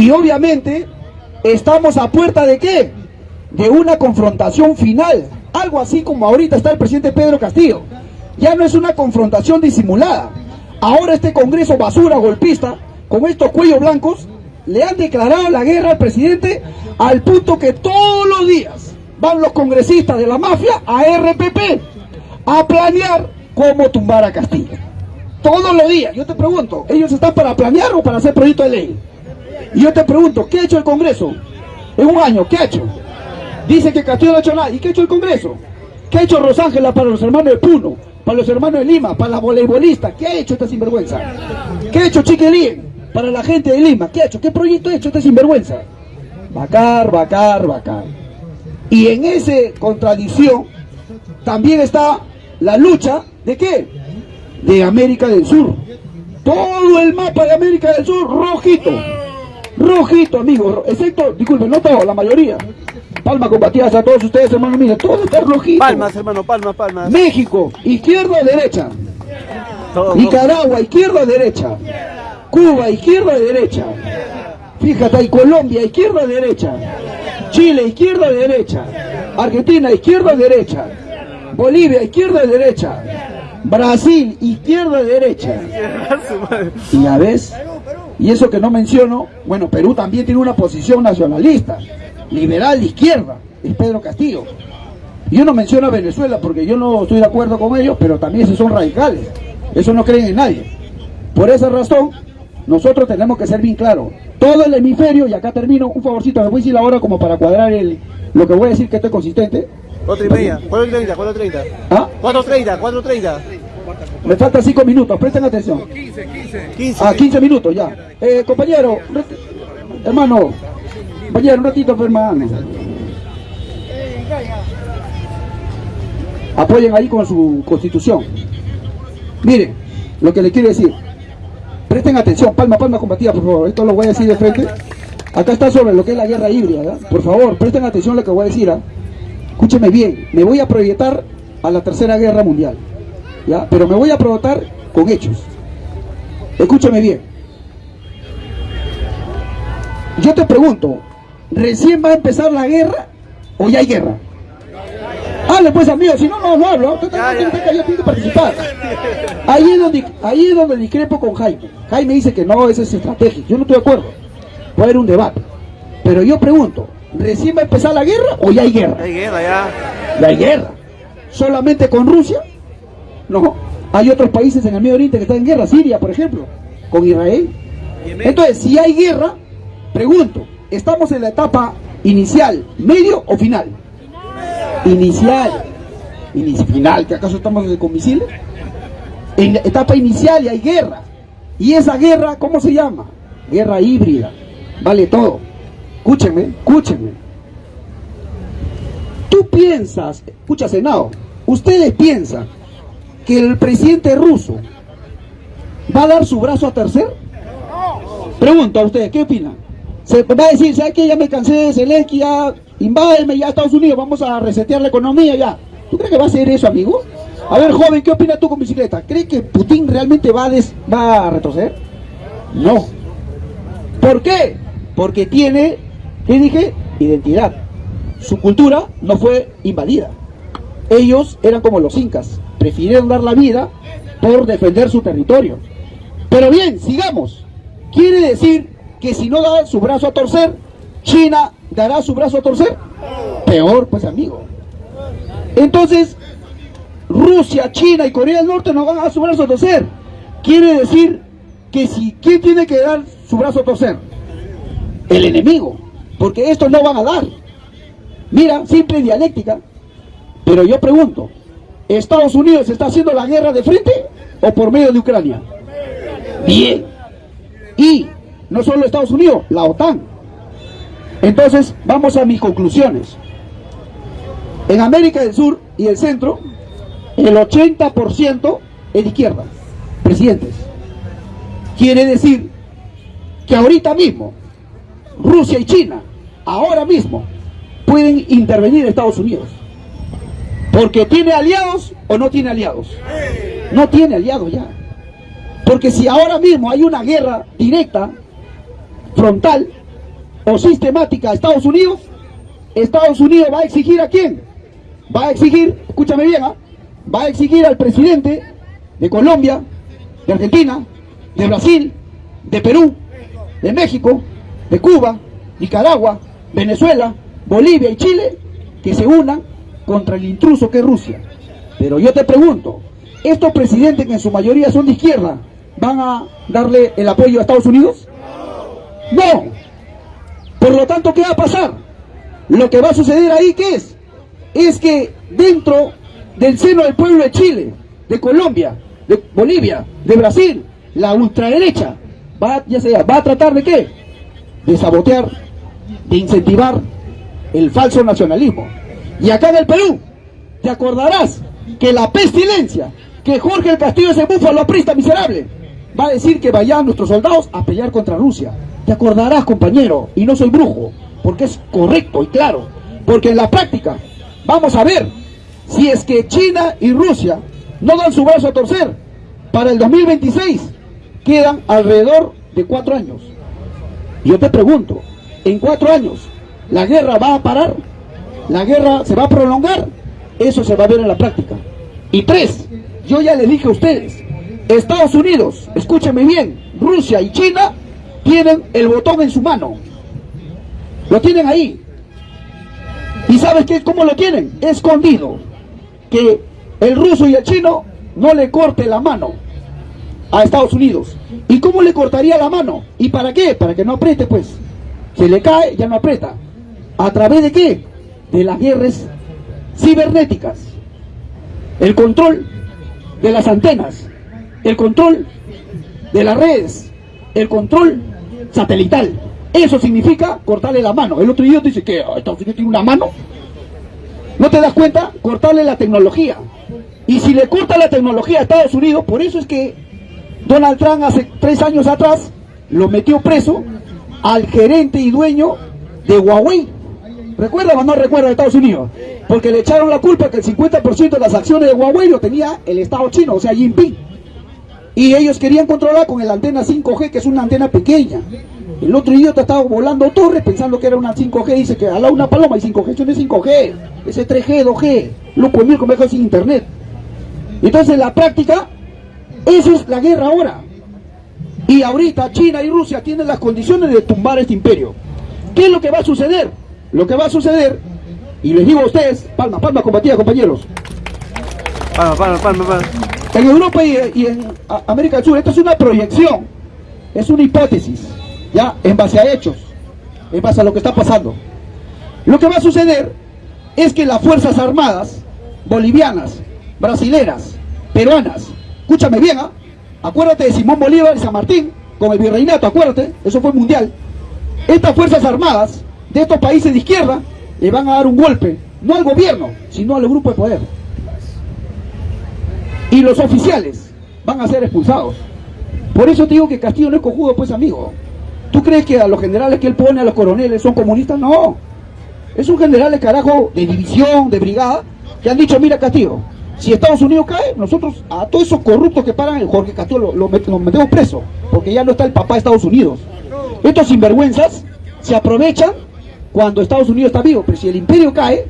Y obviamente estamos a puerta de qué? De una confrontación final. Algo así como ahorita está el presidente Pedro Castillo. Ya no es una confrontación disimulada. Ahora este Congreso basura golpista, con estos cuellos blancos, le han declarado la guerra al presidente al punto que todos los días van los congresistas de la mafia a RPP a planear cómo tumbar a Castillo. Todos los días. Yo te pregunto, ¿ellos están para planear o para hacer proyecto de ley? Y yo te pregunto, ¿qué ha hecho el Congreso? En un año, ¿qué ha hecho? Dice que Castillo no ha hecho nada. ¿Y qué ha hecho el Congreso? ¿Qué ha hecho Rosángela para los hermanos de Puno? Para los hermanos de Lima, para las voleibolistas. ¿Qué ha hecho esta sinvergüenza? ¿Qué ha hecho Chiquelín? Para la gente de Lima. ¿Qué ha hecho? ¿Qué proyecto ha hecho esta sinvergüenza? Bacar, bacar, bacar. Y en esa contradicción también está la lucha de qué? De América del Sur. Todo el mapa de América del Sur rojito. Rojito, amigos. ro- Excepto, disculpen, no todo, la mayoría. Palma combatidas a todos ustedes, hermanos míos. Todo está rojito. Palmas, hermano, palmas, palmas. México, izquierda o derecha. Todo, Nicaragua, izquierda o derecha. Cuba, izquierda o derecha. Fíjate ahí, Colombia, izquierda o derecha. Chile, izquierda o derecha. Argentina, izquierda o derecha. Bolivia, izquierda o derecha. Brasil, izquierda derecha. Y ya ves, y eso que no menciono, bueno, Perú también tiene una posición nacionalista, liberal izquierda, es Pedro Castillo. Yo no menciono a Venezuela porque yo no estoy de acuerdo con ellos, pero también esos son radicales. Eso no creen en nadie. Por esa razón, nosotros tenemos que ser bien claros. Todo el hemisferio, y acá termino, un favorcito, me voy a decir la hora como para cuadrar el, lo que voy a decir que esto es consistente. Cuatro y media, cuatro y treinta, cuatro treinta. ¿Ah? Cuatro treinta, cuatro treinta. Me faltan cinco minutos, presten atención. Quince. Ah, 15 minutos ya. Eh, compañero, hermano, compañero, un ratito, hermano. Apoyen ahí con su constitución. Miren, lo que le quiero decir. Presten atención, palma, palma combatida, por favor. Esto lo voy a decir de frente. Acá está sobre lo que es la guerra híbrida, ¿verdad? Por favor, presten atención a lo que voy a decir. ¿ah? Escúcheme bien, me voy a proyectar a la tercera guerra mundial. ¿Ya? Pero me voy a proyectar con hechos. Escúchame bien. Yo te pregunto, ¿recién va a empezar la guerra o ya hay guerra? Hable pues amigo, si no, no, no hablo. Usted Ya, también ya. tiene que- yo tengo que participar. Ahí es, donde, ahí es donde discrepo con Jaime. Jaime dice que no, eso es estratégico. Yo no estoy de acuerdo. Puede haber un debate. Pero yo pregunto, ¿recién va a empezar la guerra o ya hay guerra? Hay guerra ya. Ya hay guerra. ¿Solamente con Rusia? No. Hay otros países en el Medio Oriente que están en guerra. Siria, por ejemplo, con Israel. Entonces, si hay guerra, pregunto, ¿estamos en la etapa inicial, medio o final? Inicial. Inici- final, ¿que acaso estamos con misiles? En la etapa inicial y hay guerra. ¿Y esa guerra cómo se llama? Guerra híbrida. Vale todo. Escúchenme, escúchenme. Tú piensas, escucha Senado, ustedes piensan que el presidente ruso va a dar su brazo a tercer? Pregunto a ustedes, ¿qué opinan? Se va a decir, ¿sabes qué? Ya me cansé de Zelensky, ya invádeme ya a Estados Unidos, vamos a resetear la economía ya. ¿Tú crees que va a hacer eso, amigo? A ver, joven, ¿qué opinas tú con bicicleta? ¿Crees que Putin realmente va a, des- va a retroceder? No. ¿Por qué? Porque tiene, ¿qué dije? Identidad. Su cultura no fue invadida. Ellos eran como los incas, prefirieron dar la vida por defender su territorio. Pero bien, sigamos. Quiere decir que si no da su brazo a torcer, China dará su brazo a torcer. Peor, pues amigo. Entonces, Rusia, China y Corea del Norte no van a dar su brazo a torcer. Quiere decir que si, ¿quién tiene que dar su brazo a torcer? El enemigo. Porque estos no van a dar. Mira, simple dialéctica. Pero yo pregunto, ¿Estados Unidos está haciendo la guerra de frente o por medio de Ucrania? Bien. Y no solo Estados Unidos, la OTAN. Entonces, vamos a mis conclusiones. En América del Sur y el centro, el 80% es de izquierda, presidentes. Quiere decir que ahorita mismo, Rusia y China, ahora mismo, pueden intervenir Estados Unidos. Porque tiene aliados o no tiene aliados. No tiene aliados ya. Porque si ahora mismo hay una guerra directa, frontal o sistemática a Estados Unidos, Estados Unidos va a exigir a quién? Va a exigir, escúchame bien, ¿ah? va a exigir al presidente de Colombia, de Argentina, de Brasil, de Perú, de México, de Cuba, Nicaragua, Venezuela, Bolivia y Chile que se unan contra el intruso que es Rusia. Pero yo te pregunto, ¿estos presidentes que en su mayoría son de izquierda van a darle el apoyo a Estados Unidos? No. Por lo tanto, ¿qué va a pasar? Lo que va a suceder ahí, ¿qué es? Es que dentro del seno del pueblo de Chile, de Colombia, de Bolivia, de Brasil, la ultraderecha va, ya sea, va a tratar de qué? De sabotear, de incentivar el falso nacionalismo. Y acá en el Perú, te acordarás que la pestilencia, que Jorge el Castillo ese búfalo aprista miserable, va a decir que vayan nuestros soldados a pelear contra Rusia. Te acordarás, compañero, y no soy brujo, porque es correcto y claro. Porque en la práctica, vamos a ver, si es que China y Rusia no dan su brazo a torcer, para el 2026 quedan alrededor de cuatro años. Yo te pregunto, en cuatro años, ¿la guerra va a parar? ¿La guerra se va a prolongar? Eso se va a ver en la práctica. Y tres, yo ya les dije a ustedes, Estados Unidos, escúchenme bien, Rusia y China tienen el botón en su mano. Lo tienen ahí. ¿Y sabes qué, cómo lo tienen? Escondido. Que el ruso y el chino no le corte la mano a Estados Unidos. ¿Y cómo le cortaría la mano? ¿Y para qué? Para que no apriete, pues. Se le cae, ya no aprieta. ¿A través de qué? De las guerras cibernéticas. El control de las antenas el control de las redes, el control satelital. Eso significa cortarle la mano. El otro idiota dice que Estados Unidos tiene una mano. ¿No te das cuenta? Cortarle la tecnología. Y si le corta la tecnología a Estados Unidos, por eso es que Donald Trump hace tres años atrás lo metió preso al gerente y dueño de Huawei. ¿Recuerda o no recuerda de Estados Unidos? Porque le echaron la culpa que el 50% de las acciones de Huawei lo tenía el Estado chino, o sea, Jinping. Y ellos querían controlar con el antena 5G, que es una antena pequeña. El otro idiota estaba volando torres pensando que era una 5G, dice que ala una paloma y 5G, eso no es 5G, ese 3G, 2G, loco el como sin internet. Entonces la práctica, eso es la guerra ahora. Y ahorita China y Rusia tienen las condiciones de tumbar este imperio. ¿Qué es lo que va a suceder? Lo que va a suceder, y les digo a ustedes, palma, palma combatida compañeros. Palma, palma, palma, palma. En Europa y, en América del Sur, esto es una proyección, es una hipótesis, ya, en base a hechos, en base a lo que está pasando. Lo que va a suceder es que las Fuerzas Armadas bolivianas, brasileras, peruanas, escúchame bien, ¿ah? Acuérdate de Simón Bolívar y San Martín, con el virreinato, acuérdate, eso fue mundial. Estas Fuerzas Armadas de estos países de izquierda le van a dar un golpe, no al gobierno, sino al grupo de poder y los oficiales van a ser expulsados. Por eso te digo que Castillo no es cojudo, pues amigo. ¿Tú crees que a los generales que él pone, a los coroneles, son comunistas? No. Es un general de carajo de división, de brigada, que han dicho, mira Castillo, si Estados Unidos cae, nosotros a todos esos corruptos que paran, Jorge Castillo los metemos preso, porque ya no está el papá de Estados Unidos. Estos sinvergüenzas se aprovechan cuando Estados Unidos está vivo, pero si el imperio cae,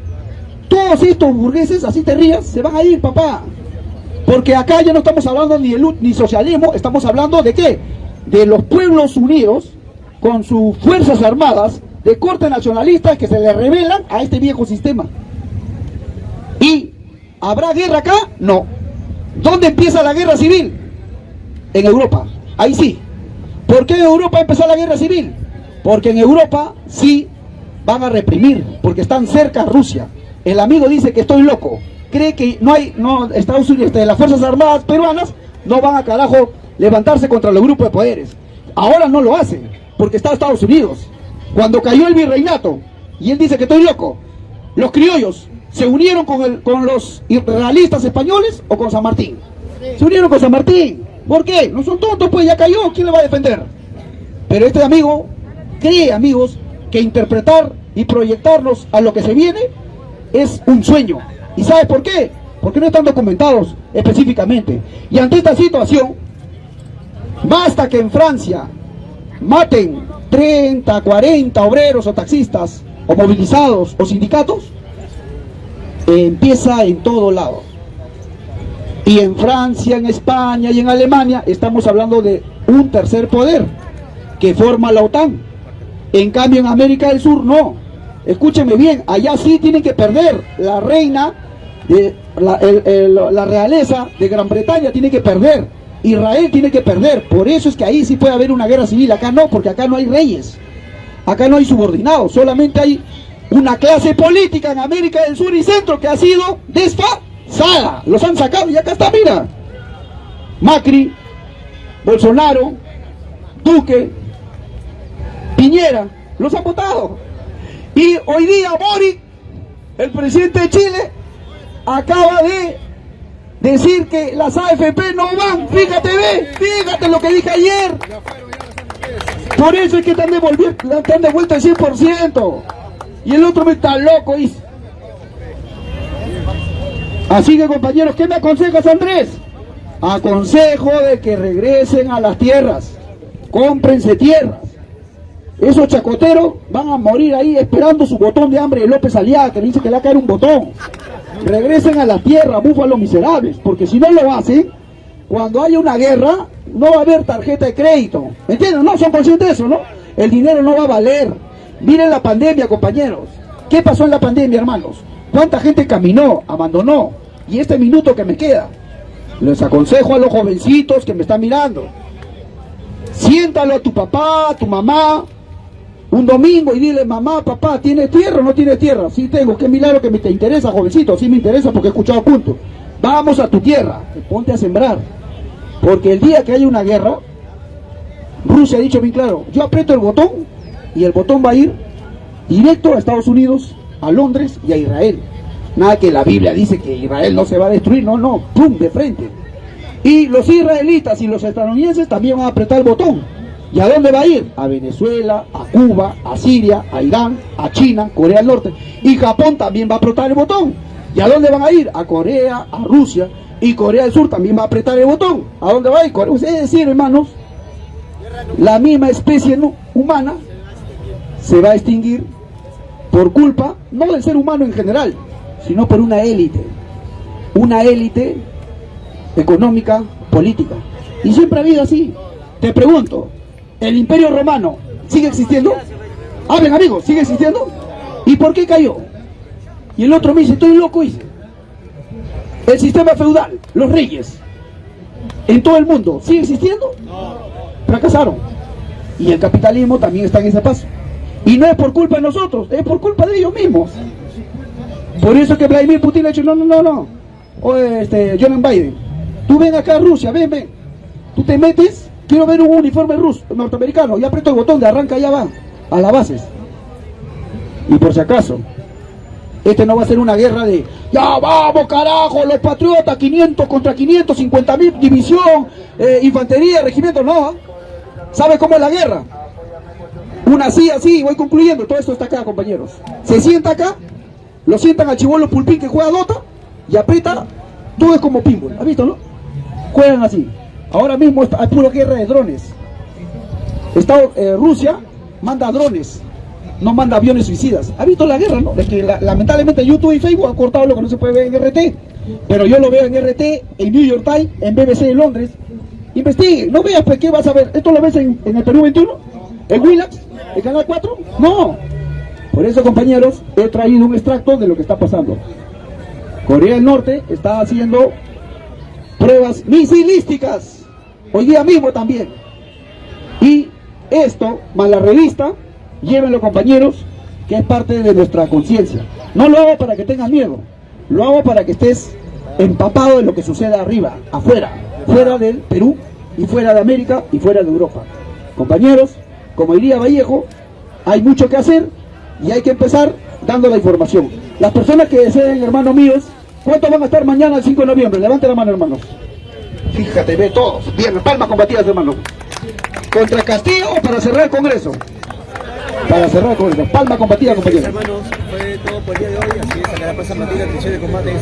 todos estos burgueses, así te rías, se van a ir, papá. Porque acá ya no estamos hablando ni de ni socialismo, estamos hablando de qué? De los pueblos unidos con sus fuerzas armadas de corte nacionalista que se le revelan a este viejo sistema. ¿Y habrá guerra acá? No. ¿Dónde empieza la guerra civil? En Europa. Ahí sí. ¿Por qué en Europa empezó la guerra civil? Porque en Europa sí van a reprimir, porque están cerca a Rusia. El amigo dice que estoy loco. Cree que no hay, Estados Unidos, este, las Fuerzas Armadas peruanas no van a carajo levantarse contra los grupos de poderes. Ahora no lo hacen, porque está Estados Unidos. Cuando cayó el virreinato, y él dice que estoy loco, los criollos se unieron con, el, con los realistas españoles o con San Martín. Se unieron con San Martín. ¿Por qué? No son tontos, pues ya cayó, ¿quién le va a defender? Pero este amigo cree, amigos, que interpretar y proyectarnos a lo que se viene es un sueño. ¿Y sabe por qué? Porque no están documentados específicamente. Y ante esta situación, basta que en Francia maten 30, 40 obreros o taxistas, o movilizados o sindicatos, empieza en todo lado. Y en Francia, en España y en Alemania estamos hablando de un tercer poder que forma la OTAN. En cambio en América del Sur no. Escúcheme bien, allá sí tienen que perder. La reina, de, la, la realeza de Gran Bretaña tiene que perder. Israel tiene que perder. Por eso es que ahí sí puede haber una guerra civil. Acá no, porque acá no hay reyes. Acá no hay subordinados. Solamente hay una clase política en América del Sur y Centro que ha sido desfasada los han sacado y acá está, mira. Macri, Bolsonaro, Duque, Piñera, los han votado. Y hoy día Boric, el presidente de Chile, acaba de decir que las AFP no van. Fíjate, ve, fíjate lo que dije ayer. Por eso es que están, están de vuelta el 100%. Y el otro me está loco, dice. Así que compañeros, ¿qué me aconsejas Andrés? Aconsejo de que regresen a las tierras, cómprense tierras. Esos chacoteros van a morir ahí esperando su botón de hambre de López Aliaga, que le dice que le va a caer un botón. Regresen a la tierra, búfalos miserables, porque si no lo hacen, cuando haya una guerra, no va a haber tarjeta de crédito. ¿Me entienden? No, son conscientes de eso, ¿no? El dinero no va a valer. Miren la pandemia, compañeros. ¿Qué pasó en la pandemia, hermanos? ¿Cuánta gente caminó, abandonó? Y este minuto que me queda, les aconsejo a los jovencitos que me están mirando, siéntalo a tu papá, a tu mamá, un domingo y dile, mamá, papá, ¿tienes tierra o no tienes tierra? Sí tengo, qué milagro que me te interesa, jovencito, sí me interesa porque he escuchado punto. Vamos a tu tierra, ponte a sembrar. Porque el día que haya una guerra, Rusia ha dicho bien claro, yo aprieto el botón y el botón va a ir directo a Estados Unidos, a Londres y a Israel. Nada que la Biblia dice que Israel no se va a destruir, no, no, pum, de frente. Y los israelitas y los estadounidenses también van a apretar el botón. ¿Y a dónde va a ir? A Venezuela, a Cuba, a Siria, a Irán, a China, Corea del Norte. Y Japón también va a apretar el botón. ¿Y a dónde van a ir? A Corea, a Rusia. Y Corea del Sur también va a apretar el botón. ¿A dónde va a ir? Es decir, hermanos, la misma especie humana se va a extinguir por culpa, no del ser humano en general, sino por una élite, una élite económica, política. Y siempre ha habido así. Te pregunto, ¿el imperio romano sigue existiendo? Hablen amigos, ¿sigue existiendo? ¿Y por qué cayó? Y el otro me dice, estoy loco, dice. El sistema feudal, los reyes, en todo el mundo, ¿sigue existiendo? Fracasaron. Y el capitalismo también está en ese paso. Y no es por culpa de nosotros, es por culpa de ellos mismos. Por eso que Vladimir Putin ha dicho, no, no, no, no. O este, Joe Biden, tú ven acá a Rusia, ven, ven. Tú te metes, quiero ver un uniforme ruso, norteamericano, y aprieto el botón de arranca, ya va, a las bases. Y por si acaso, este no va a ser una guerra de, ya vamos carajo, los patriotas, 500 contra 500, 50 mil, división, eh, infantería, regimiento, no. ¿Sabe cómo es la guerra? Una así, así, voy concluyendo, todo esto está acá, compañeros. Se sienta acá, lo sientan al chivolo pulpín que juega Dota y aprieta, todo es como pinball, ¿has visto, no? Juegan así. Ahora mismo hay pura guerra de drones. Estado, eh, Rusia manda drones, no manda aviones suicidas. ¿Ha visto la guerra, no? Es que lamentablemente YouTube y Facebook han cortado lo que no se puede ver en RT. Pero yo lo veo en RT, en New York Times, en BBC de Londres. Investigue, no veas, pues, ¿qué vas a ver? ¿Esto lo ves en, en el Perú 21? ¿En Willax? ¿En Canal 4? No. Por eso, compañeros, he traído un extracto de lo que está pasando. Corea del Norte está haciendo pruebas misilísticas. Hoy día mismo también. Y esto, más la revista, llévenlo compañeros, que es parte de nuestra conciencia. No lo hago para que tengas miedo, lo hago para que estés empapado de lo que sucede arriba, afuera, fuera del Perú y fuera de América y fuera de Europa. Compañeros, como diría Vallejo, hay mucho que hacer y hay que empezar dando la información. Las personas que deseen, hermanos míos, ¿cuántos van a estar mañana el 5 de noviembre? Levanten la mano, hermanos. Fíjate, ve todos. Bien, palmas combatidas, hermano. ¿Contra Castillo o para cerrar el Congreso? Para cerrar el Congreso. Palma combatida, compañeros. Hermanos, fue todo por el día de hoy, así es, acá la Plaza Matilda, de combate.